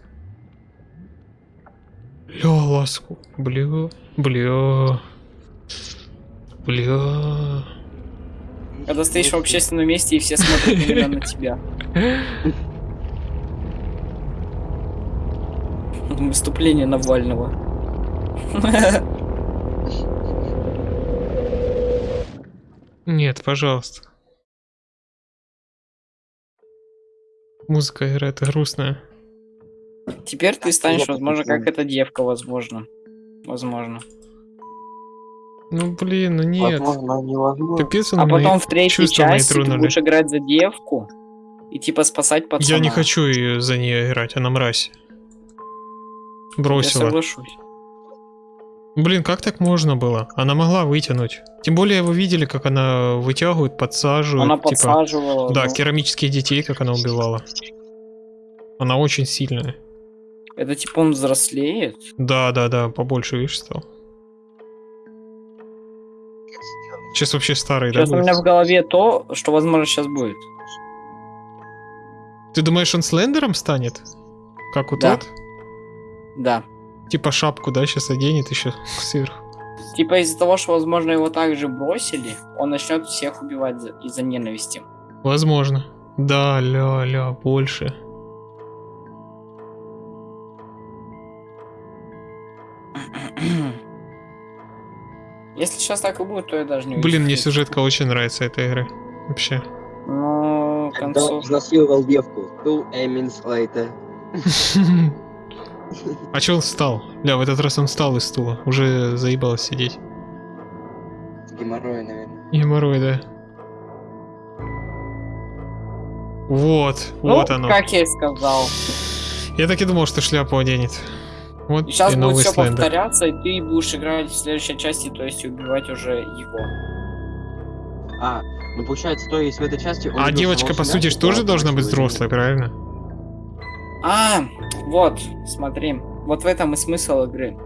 S1: Ля, глаз. Бля, бля. Бля.
S6: Когда стоишь в общественном месте и все смотрят именно на тебя. выступление Навального.
S1: Нет, пожалуйста. Музыка играет грустная.
S6: Теперь ты станешь, возможно, как эта девка, возможно. Возможно.
S1: Ну блин, ну нет.
S4: Возможно, невозможно.
S1: Капец он
S6: А
S1: мои
S6: потом в третьей части ты будешь играть за девку и типа спасать пацана.
S1: Я не хочу её за нее играть, она мразь.
S6: Я
S1: Бросила.
S6: соглашусь.
S1: Блин, как так можно было? Она могла вытянуть. Тем более вы видели, как она вытягивает, подсаживает.
S6: Она
S1: типа,
S6: подсаживала.
S1: Да,
S6: ну,
S1: керамических детей, как она убивала. Она очень сильная.
S6: Это типа он взрослеет.
S1: Да, да, да, побольше, видишь, стал. Сейчас вообще старый, да?
S6: Сейчас у меня в голове то, что возможно сейчас будет.
S1: Ты думаешь, он слендером станет? Как у
S6: Да.
S1: тот?
S6: Да.
S1: Типа шапку, да, сейчас оденет еще сверху.
S6: Типа из-за того, что, возможно, его также бросили, он начнет всех убивать за- из-за ненависти.
S1: Возможно. Да, ля-ля, больше. [clears throat]
S6: Если сейчас так и будет, то я даже не
S1: Блин, мне сюжетка очень нравится этой игры. Вообще.
S6: Ну,
S4: Когда
S6: концов...
S4: изнасиловал девку. Two minutes later. [laughs]
S1: А че он встал? Бля, в этот раз он встал из стула. Уже заебалось сидеть.
S4: Геморрой, наверное.
S1: Геморрой, да. Вот,
S6: Ну,
S1: вот оно.
S6: как я и сказал.
S1: Я так и думал, что шляпу оденет. Вот
S6: И сейчас
S1: и
S6: будет все
S1: слендер.
S6: повторяться, и ты будешь играть в следующей части, то есть убивать уже его.
S4: А, ну получается, то есть в этой части...
S1: А девочка, по сути, ж
S4: и
S1: тоже должна быть взрослой, правильно?
S6: А, вот, смотри. Вот в этом и смысл игры.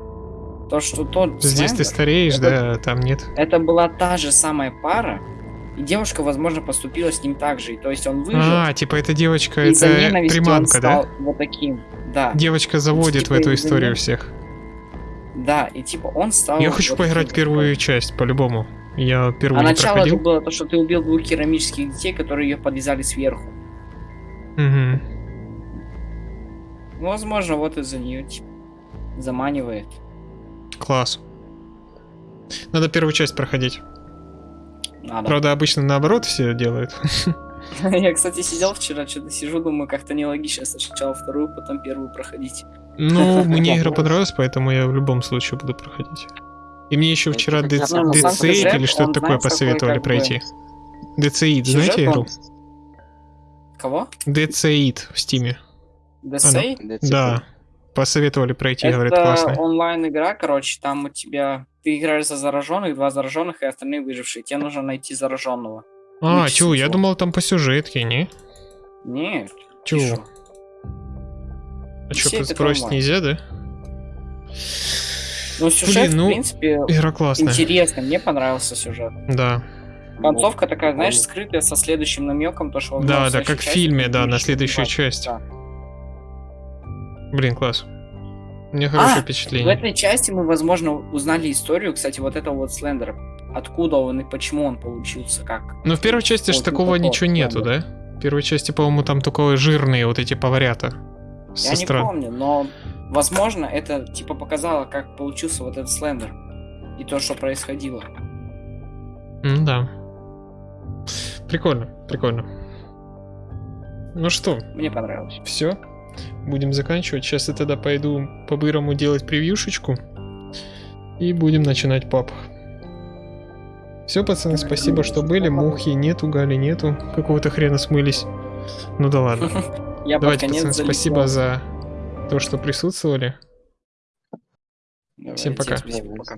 S6: То, что тот
S1: Здесь ты
S6: Слендер,
S1: стареешь,
S6: это-
S1: да, а там нет.
S6: это была та же самая пара, и девушка, возможно, поступила с ним так же. И То есть он выжил,
S1: А, типа эта девочка, это
S6: ненависти он
S1: приманка, да?
S6: вот таким. Да,
S1: Девочка заводит в
S6: типа
S1: эту
S6: из-за
S1: историю всех.
S6: да, и типа он стал...
S1: Я хочу
S6: вот
S1: поиграть
S6: таким,
S1: первую часть, по-любому. Я
S6: А
S1: первую не
S6: начало это было то, что ты убил двух керамических детей, которые ее подвязали сверху. Ну, возможно, вот из-за нее типа, заманивает.
S1: Класс. Надо первую часть проходить.
S6: Надо.
S1: Правда, обычно наоборот все делают. [laughs]
S6: Я, кстати, сидел вчера, что-то сижу, думаю, как-то нелогично сначала вторую, потом первую проходить.
S1: Ну, [laughs] мне игра понравилась, поэтому я в любом случае буду проходить. И мне еще
S4: Это
S1: вчера
S4: хотя бы-
S1: DC
S6: Не, ну,
S1: или что-то такое посоветовали пройти. DCID, знаете игру?
S6: Кого?
S1: DCID в стиме.
S6: Десей?
S1: Да. Посоветовали пройти, говорят,
S6: Это
S1: классная.
S6: онлайн игра, короче, там у тебя ты играешь за зараженных, два зараженных и остальные выжившие. Тебе нужно найти зараженного.
S1: А, чё, я думал там по сюжетке, не?
S6: Нет. Шо?
S1: А сбросить
S6: онлайн.
S1: нельзя, да?
S6: Ну, сюжет,
S1: Блин, ну,
S6: в принципе,
S1: Игра классная.
S6: интересный. Мне понравился сюжет.
S1: Да.
S6: Концовка такая, знаешь, скрытая со следующим намеком, то что
S1: Да, да, как в фильме, да, на следующую часть.
S6: Да.
S1: Блин, класс. Меня хорошее
S6: А, В
S1: впечатление.
S6: этой части мы, возможно, узнали историю, кстати, вот этого вот Слендера. Откуда он и почему он получился, как.
S1: Но в первой части же
S6: Вот, ну,
S1: такого
S6: такого
S1: ничего нету, да? В первой части, по-моему, там только жирные вот эти поварята.
S6: Я не
S1: стран.
S6: помню, но, возможно, это, типа, показало, как получился вот этот Слендер. И то, что происходило.
S1: М, Да. Прикольно, прикольно. Ну что,
S6: Мне понравилось.
S1: все. Будем заканчивать. Сейчас я тогда пойду по-бырому делать превьюшечку. И будем начинать пап. Все, пацаны, спасибо, что были. Мухи нету, Гали нету. Какого-то хрена смылись. Ну да ладно. [laughs]
S6: Я
S1: Давайте, пацаны,
S6: залетел.
S1: спасибо за то, что присутствовали.
S6: Давайте,
S1: Всем пока.
S6: спасибо, пока.